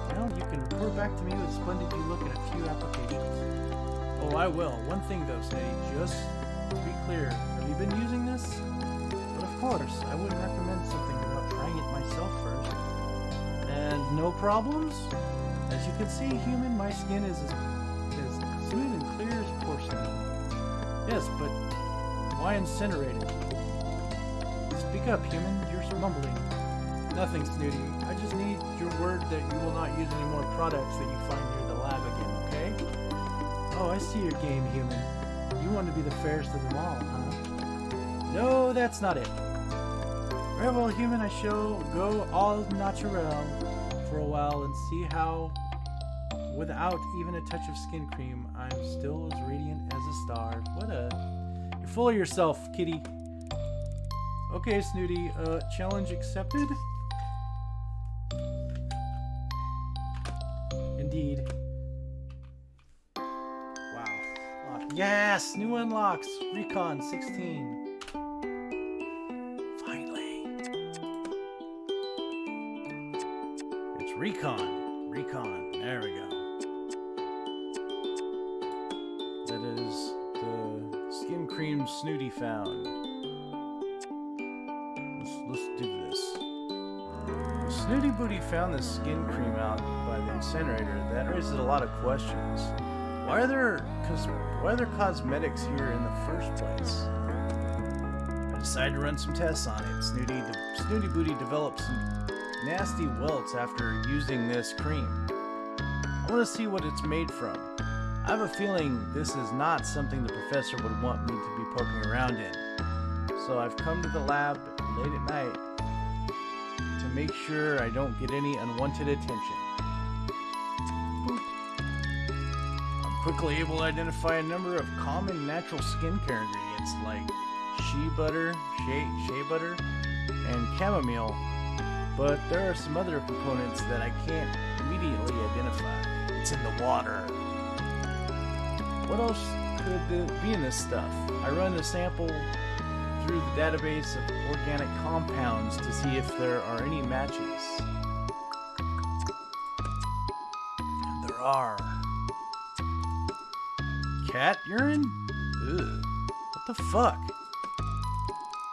Now you can report back to me with splendid you look in a few applications. Oh, I will. One thing though, Snake, just be clear, have you been using this? But of course, I wouldn't recommend something without trying it myself first. And no problems? As you can see, human, my skin is as, as smooth and clear as porcelain. Yes, but why incinerate it? Speak up, human. You're mumbling. Nothing, Snooty. I just need your word that you will not use any more products that you find near the lab again, okay? Oh, I see your game, human. You want to be the fairest of them all, huh? No, that's not it. Well, human, I shall go all natural for a while and see how, without even a touch of skin cream, I'm still as radiant as a star. What a... You're full of yourself, kitty. Okay, Snooty, uh, challenge accepted. Yes! New unlocks! Recon 16. Finally. It's Recon. Recon. There we go. That is the skin cream Snooty found. Let's, let's do this. The Snooty Booty found this skin cream out by the incinerator. That raises a lot of questions. Why are there cos why are there cosmetics here in the first place? I decided to run some tests on it. Snooty, de Snooty Booty developed some nasty welts after using this cream. I want to see what it's made from. I have a feeling this is not something the professor would want me to be poking around in. So I've come to the lab late at night to make sure I don't get any unwanted attention. Quickly able to identify a number of common natural skincare ingredients like shea butter, shea, shea butter, and chamomile, but there are some other components that I can't immediately identify. It's in the water. What else could be in this stuff? I run a sample through the database of organic compounds to see if there are any matches. There are. Cat urine? Ugh. What the fuck?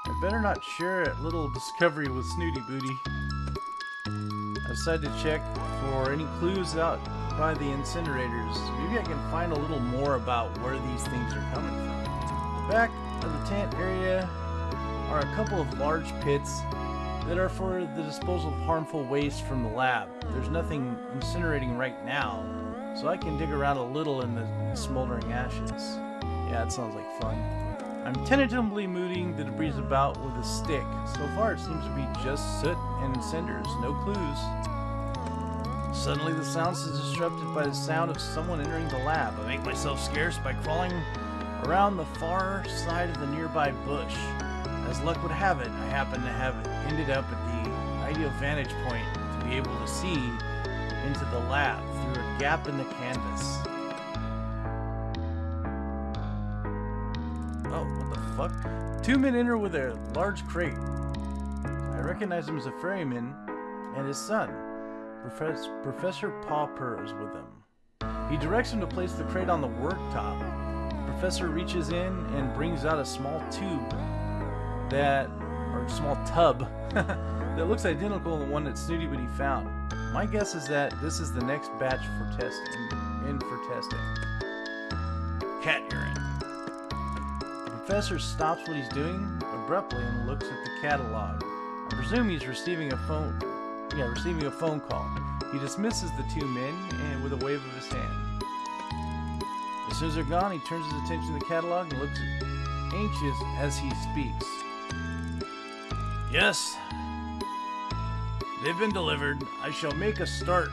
I better not share a little discovery with Snooty Booty. I decided to check for any clues out by the incinerators. Maybe I can find a little more about where these things are coming from. Back of the tent area are a couple of large pits that are for the disposal of harmful waste from the lab. There's nothing incinerating right now, so I can dig around a little in the smoldering ashes. Yeah, that sounds like fun. I'm tentatively moving the debris about with a stick. So far it seems to be just soot and cinders, no clues. Suddenly the sound is disrupted by the sound of someone entering the lab. I make myself scarce by crawling around the far side of the nearby bush. As luck would have it, I happen to have ended up at the ideal vantage point to be able to see into the lab through gap in the canvas. Oh, what the fuck? Two men enter with a large crate. I recognize him as a ferryman and his son. Professor, Professor Pauper is with them. He directs him to place the crate on the worktop. Professor reaches in and brings out a small tube that, or small tub, that looks identical to the one that Snooty Booty found. My guess is that this is the next batch for testing, in for testing. Cat urine. The professor stops what he's doing abruptly and looks at the catalog. I presume he's receiving a phone, yeah, receiving a phone call. He dismisses the two men and with a wave of his hand. As soon as they're gone, he turns his attention to the catalog and looks anxious as he speaks. Yes. They've been delivered. I shall make a start.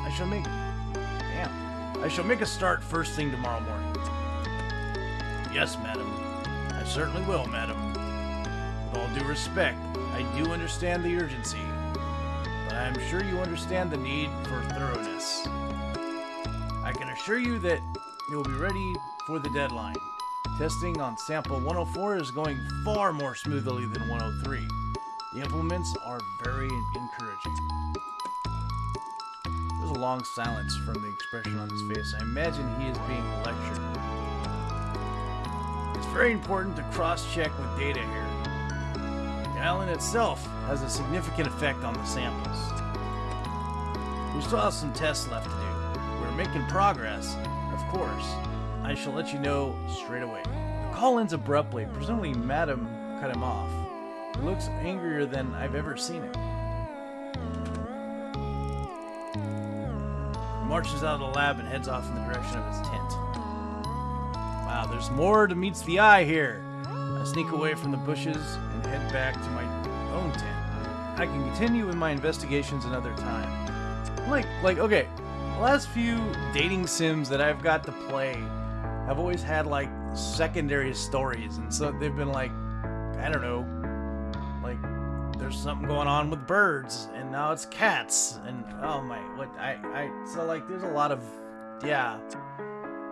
I shall make... Damn. I shall make a start first thing tomorrow morning. Yes, madam. I certainly will, madam. With all due respect, I do understand the urgency, but I am sure you understand the need for thoroughness. I can assure you that you will be ready for the deadline. Testing on sample 104 is going far more smoothly than 103. The implements are very encouraging. There's a long silence from the expression on his face. I imagine he is being lectured. It's very important to cross-check with data here. The island itself has a significant effect on the samples. We still have some tests left to do. We're making progress, of course. I shall let you know straight away. The call ends abruptly. Presumably, Madam cut him off. Looks angrier than I've ever seen him. He marches out of the lab and heads off in the direction of his tent. Wow, there's more to meets the eye here. I sneak away from the bushes and head back to my own tent. I can continue with my investigations another time. Like, like, okay, the last few dating sims that I've got to play have always had like secondary stories, and so they've been like, I don't know, there's something going on with birds, and now it's cats, and oh my, what I I so like there's a lot of yeah.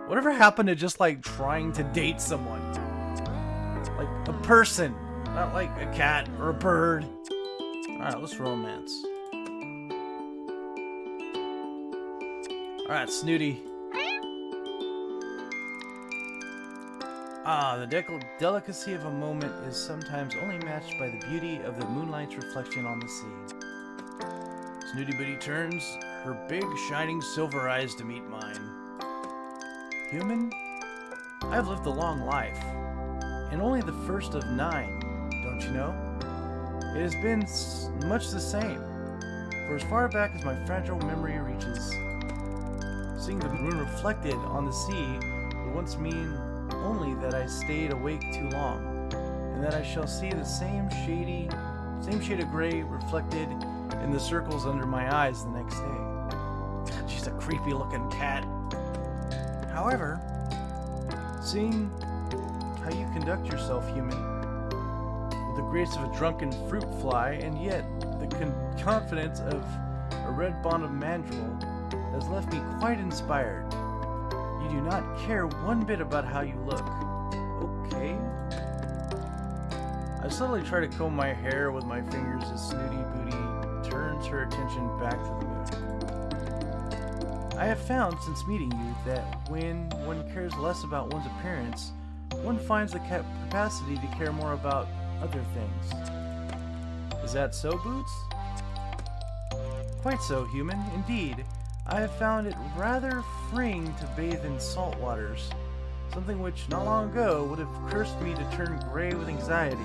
Whatever happened to just like trying to date someone, like a person, not like a cat or a bird. All right, let's romance. All right, Snooty. Ah, the de delicacy of a moment is sometimes only matched by the beauty of the moonlight's reflection on the sea. Snooty Booty turns her big, shining silver eyes to meet mine. Human, I've lived a long life, and only the first of nine, don't you know? It has been much the same, for as far back as my fragile memory reaches. Seeing the moon reflected on the sea would once mean only that I stayed awake too long, and that I shall see the same shady, same shade of gray reflected in the circles under my eyes the next day. She's a creepy looking cat. However, seeing how you conduct yourself, human, with the grace of a drunken fruit fly, and yet the confidence of a red-bottomed mandrill, has left me quite inspired. You do not care one bit about how you look. Okay. I slowly try to comb my hair with my fingers as Snooty Booty turns her attention back to the moon. I have found since meeting you that when one cares less about one's appearance, one finds the capacity to care more about other things. Is that so, Boots? Quite so, human. Indeed, I have found it rather freeing to bathe in salt waters, something which not long ago would have cursed me to turn gray with anxiety.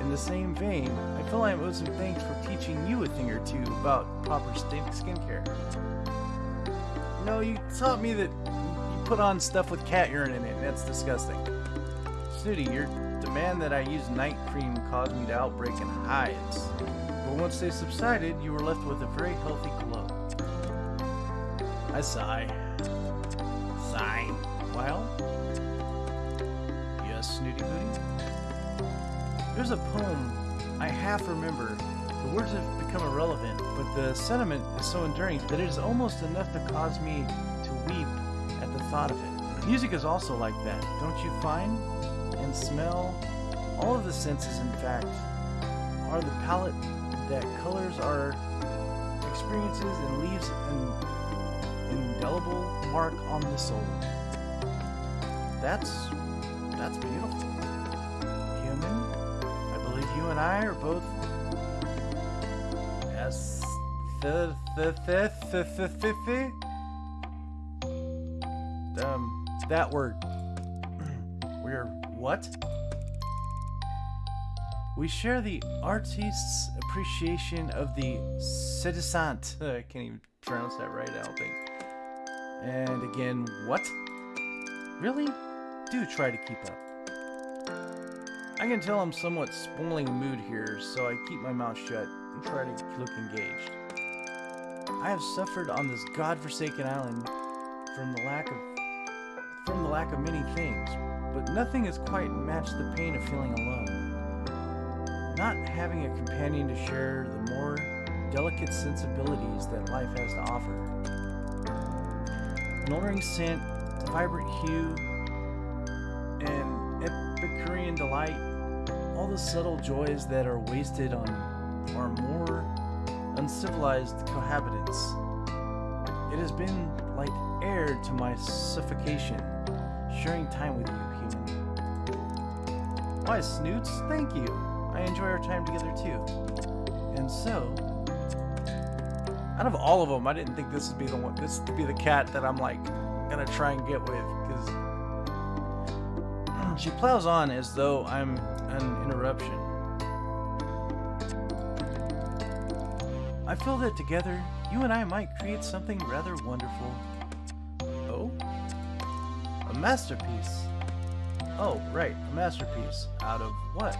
In the same vein, I feel I owe some thanks for teaching you a thing or two about proper skincare. You know, you taught me that you put on stuff with cat urine in it, and that's disgusting. Snooty, your demand that I use night cream caused me to outbreak in hives. But once they subsided, you were left with a very healthy. I sigh. Sigh. Well? Yes, Snooty Booty? There's a poem I half remember. The words have become irrelevant, but the sentiment is so enduring that it is almost enough to cause me to weep at the thought of it. Music is also like that, don't you find? And smell, all of the senses, in fact, are the palette that colors our experiences and leaves an indelible mark on the soul. That's that's beautiful. Human, I believe you and I are both the the the the the the um that word. We're what? We share the artist's appreciation of the citizen. I can't even pronounce that right, I don't think. And again, what? Really? Do try to keep up. I can tell I'm somewhat spoiling mood here, so I keep my mouth shut and try to look engaged. I have suffered on this god-forsaken island from the lack of from the lack of many things, but nothing has quite matched the pain of feeling alone. Not having a companion to share the more delicate sensibilities that life has to offer alluring scent, vibrant hue, and Epicurean delight, all the subtle joys that are wasted on our more uncivilized cohabitants. It has been like air to my suffocation, sharing time with you, human. Why, Snoots, thank you. I enjoy our time together too. And so, out of all of them, I didn't think this would be the one. This would be the cat that I'm like gonna try and get with because she plows on as though I'm an interruption. I feel that together, you and I might create something rather wonderful. Oh? A masterpiece. Oh, right, a masterpiece. Out of what?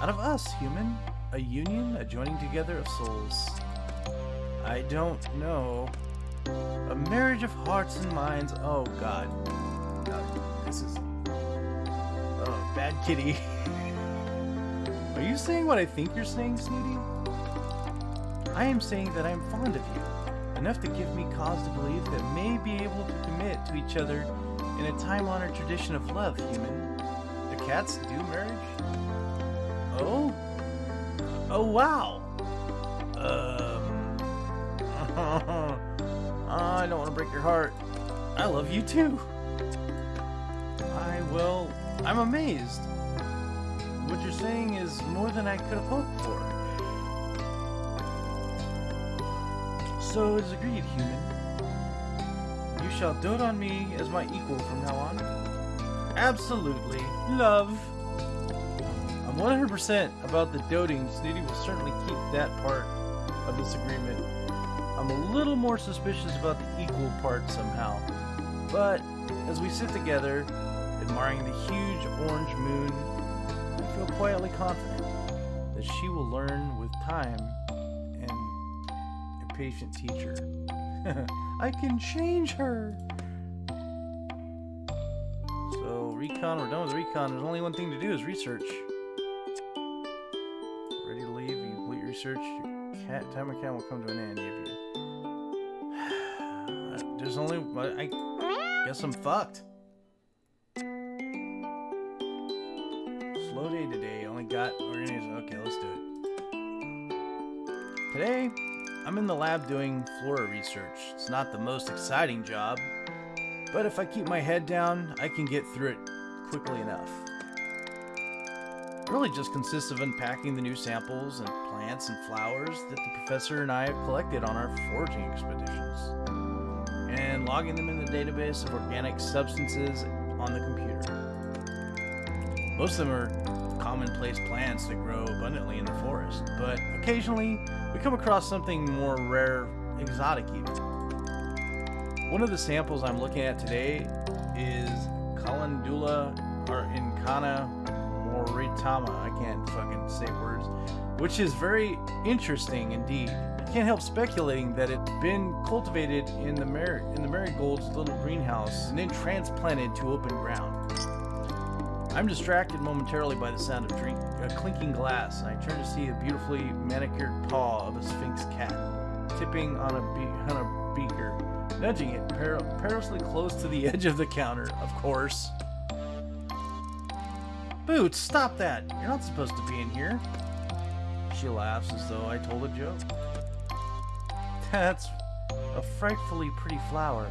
Out of us, human. A union, a joining together of souls. I don't know. A marriage of hearts and minds. Oh, God. This is... Oh, bad kitty. Are you saying what I think you're saying, Snooty? I am saying that I am fond of you, enough to give me cause to believe that may be able to commit to each other in a time-honored tradition of love, human. Do cats do marriage? Oh? Oh, wow! Ah, I don't want to break your heart. I love you too. I, will... I'm amazed. What you're saying is more than I could have hoped for. So it is agreed, human. You shall dote on me as my equal from now on. Absolutely. Love. I'm 100% about the doting. Snooty will certainly keep that part of this agreement. I'm a little more suspicious about the equal part somehow. But as we sit together, admiring the huge orange moon, I feel quietly confident that she will learn with time and a patient teacher. I can change her! So, recon, we're done with recon. There's only one thing to do is research. Ready to leave, you complete research. Your cat, timer count will come to an end. There's only... I guess I'm fucked. Slow day today. Only got. Okay, let's do it. Today, I'm in the lab doing flora research. It's not the most exciting job, but if I keep my head down, I can get through it quickly enough. It really just consists of unpacking the new samples and plants and flowers that the professor and I have collected on our foraging expeditions, and logging them in the database of organic substances on the computer. Most of them are commonplace plants that grow abundantly in the forest, but occasionally we come across something more rare, exotic even. One of the samples I'm looking at today is Calendula incana moritama. I can't fucking say words, which is very interesting indeed. Can't help speculating that it's been cultivated in the Mar in the marigold's little greenhouse and then transplanted to open ground. I'm distracted momentarily by the sound of drink, clinking glass, and I turn to see a beautifully manicured paw of a sphynx cat, tipping on a, be on a beaker, nudging it per perilously close to the edge of the counter, of course. Boots, stop that! You're not supposed to be in here. She laughs as though I told a joke. That's a frightfully pretty flower.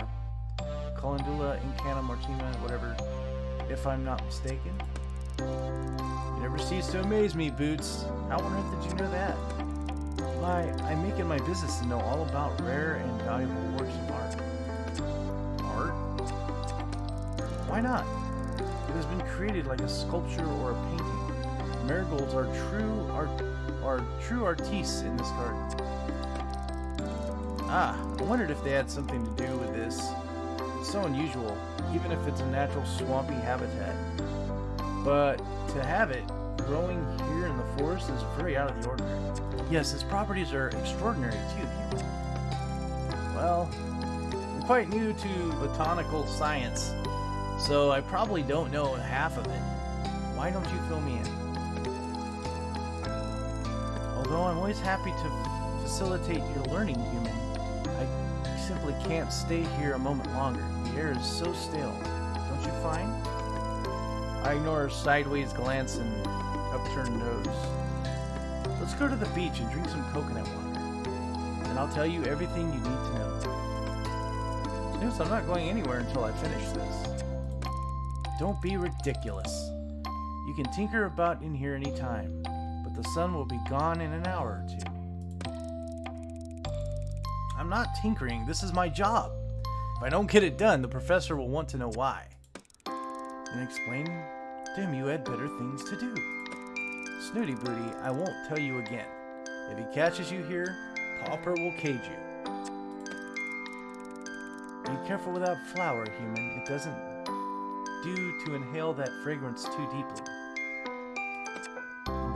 Calendula incana martima, whatever if I'm not mistaken. You never cease to amaze me, Boots. How on earth did you know that? Why, I make it my business to know all about rare and valuable works of art. Art? Why not? It has been created like a sculpture or a painting. Marigolds are true art are true artistes in this garden. Ah, I wondered if they had something to do with this. It's so unusual, even if it's a natural swampy habitat. But to have it growing here in the forest is very out of the ordinary. Yes, its properties are extraordinary too. Well, I'm quite new to botanical science, so I probably don't know half of it. Why don't you fill me in? Although I'm always happy to facilitate your learning, human, can't stay here a moment longer. The air is so still. Don't you find? I ignore her sideways glance and upturned nose. Let's go to the beach and drink some coconut water. And I'll tell you everything you need to know. Snoops, I'm not going anywhere until I finish this. Don't be ridiculous. You can tinker about in here any time, but the sun will be gone in an hour or two. Not tinkering, this is my job. If I don't get it done, the professor will want to know why. And explain to him you had better things to do. Snooty Booty, I won't tell you again. If he catches you here, Pauper will cage you. Be careful with that flower, human. It doesn't do to inhale that fragrance too deeply.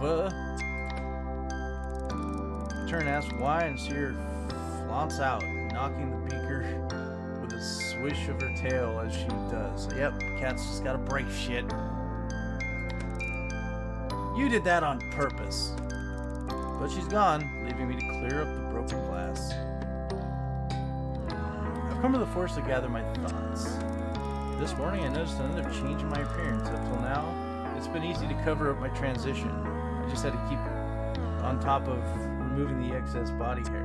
What? Turn asks why and see her flaunts out, knocking the beaker with a swish of her tail as she does. Yep, cat's just gotta break shit. You did that on purpose. But she's gone, leaving me to clear up the broken glass. I've come to the forest to gather my thoughts. This morning I noticed another change in my appearance. Up till now, it's been easy to cover up my transition. I just had to keep on top of removing the excess body hair.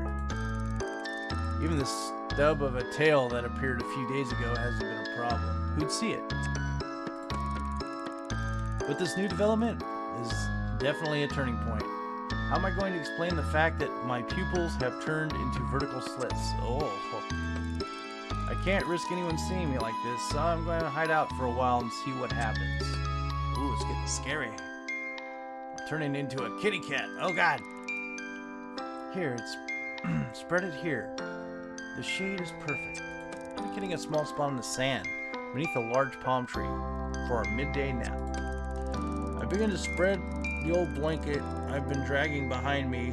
Even the stub of a tail that appeared a few days ago hasn't been a problem. Who'd see it? But this new development is definitely a turning point. How am I going to explain the fact that my pupils have turned into vertical slits? Oh, I can't risk anyone seeing me like this, so I'm going to hide out for a while and see what happens. Ooh, it's getting scary. I'm turning into a kitty cat. Oh god. Here, it's spread it here. The shade is perfect. I'm getting a small spot in the sand beneath a large palm tree for our midday nap. I begin to spread the old blanket I've been dragging behind me.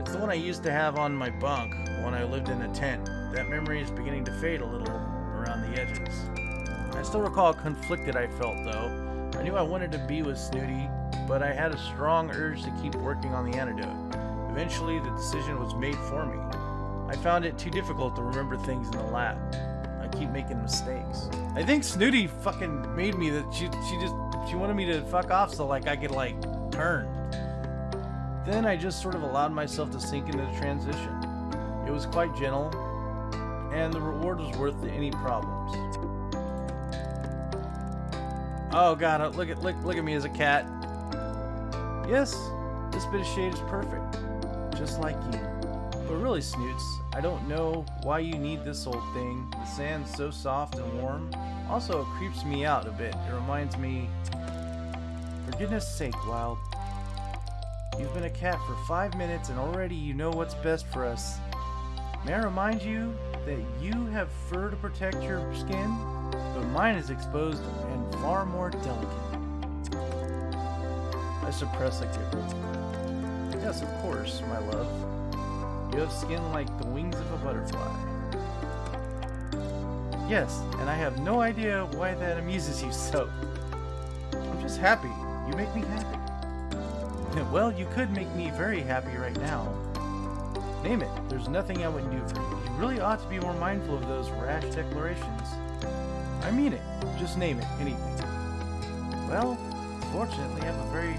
It's the one I used to have on my bunk when I lived in a tent. That memory is beginning to fade a little around the edges. I still recall how conflicted I felt, though. I knew I wanted to be with Snooty, but I had a strong urge to keep working on the antidote. Eventually, the decision was made for me. I found it too difficult to remember things in the lab. I keep making mistakes. I think Snooty fucking made me that she she just she wanted me to fuck off so like I could like turn. Then I just sort of allowed myself to sink into the transition. It was quite gentle, and the reward was worth any problems. Oh god, uh, look at look look at me as a cat. Yes, this bit of shade is perfect, just like you. But really, Snoots, I don't know why you need this old thing. The sand's so soft and warm. Also, it creeps me out a bit. It reminds me... For goodness sake, Wild. You've been a cat for five minutes and already you know what's best for us. May I remind you that you have fur to protect your skin, but mine is exposed and far more delicate. I suppress a giggle. Yes, of course, my love. You have skin like the wings of a butterfly. Yes, and I have no idea why that amuses you so. I'm just happy. You make me happy. Well, you could make me very happy right now. Name it. There's nothing I wouldn't do for you. You really ought to be more mindful of those rash declarations. I mean it. Just name it. Anything. Well, fortunately, I have a very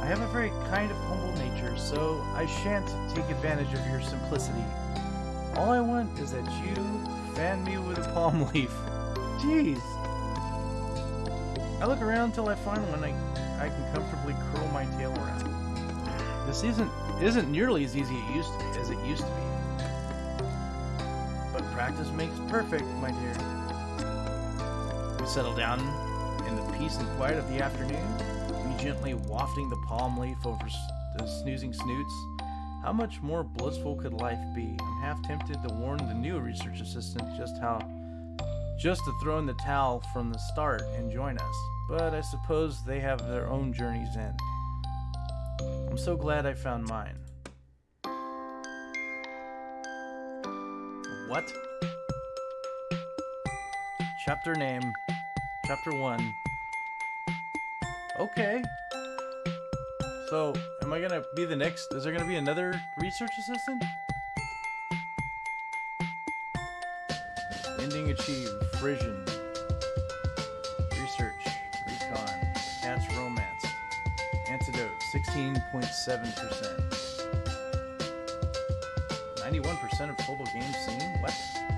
I have a very kind of humble nature, so I shan't take advantage of your simplicity. All I want is that you fan me with a palm leaf. Jeez. I look around till I find one I, I can comfortably curl my tail around. This isn't isn't nearly as easy it used to be, as it used to be. But practice makes perfect, my dear. We settle down in the peace and quiet of the afternoon, gently wafting the palm leaf over the snoozing snoots. How much more blissful could life be? I'm half tempted to warn the new research assistant just how just to throw in the towel from the start and join us, but I suppose they have their own journeys in. I'm so glad I found mine. What? Chapter name. Chapter 1. Okay. So, am I gonna be the next? Is there gonna be another research assistant? Ending achieved. Frisian. Research. Recon. Cat's romance. Antidote. 16.7%. 91% of total games seen? What?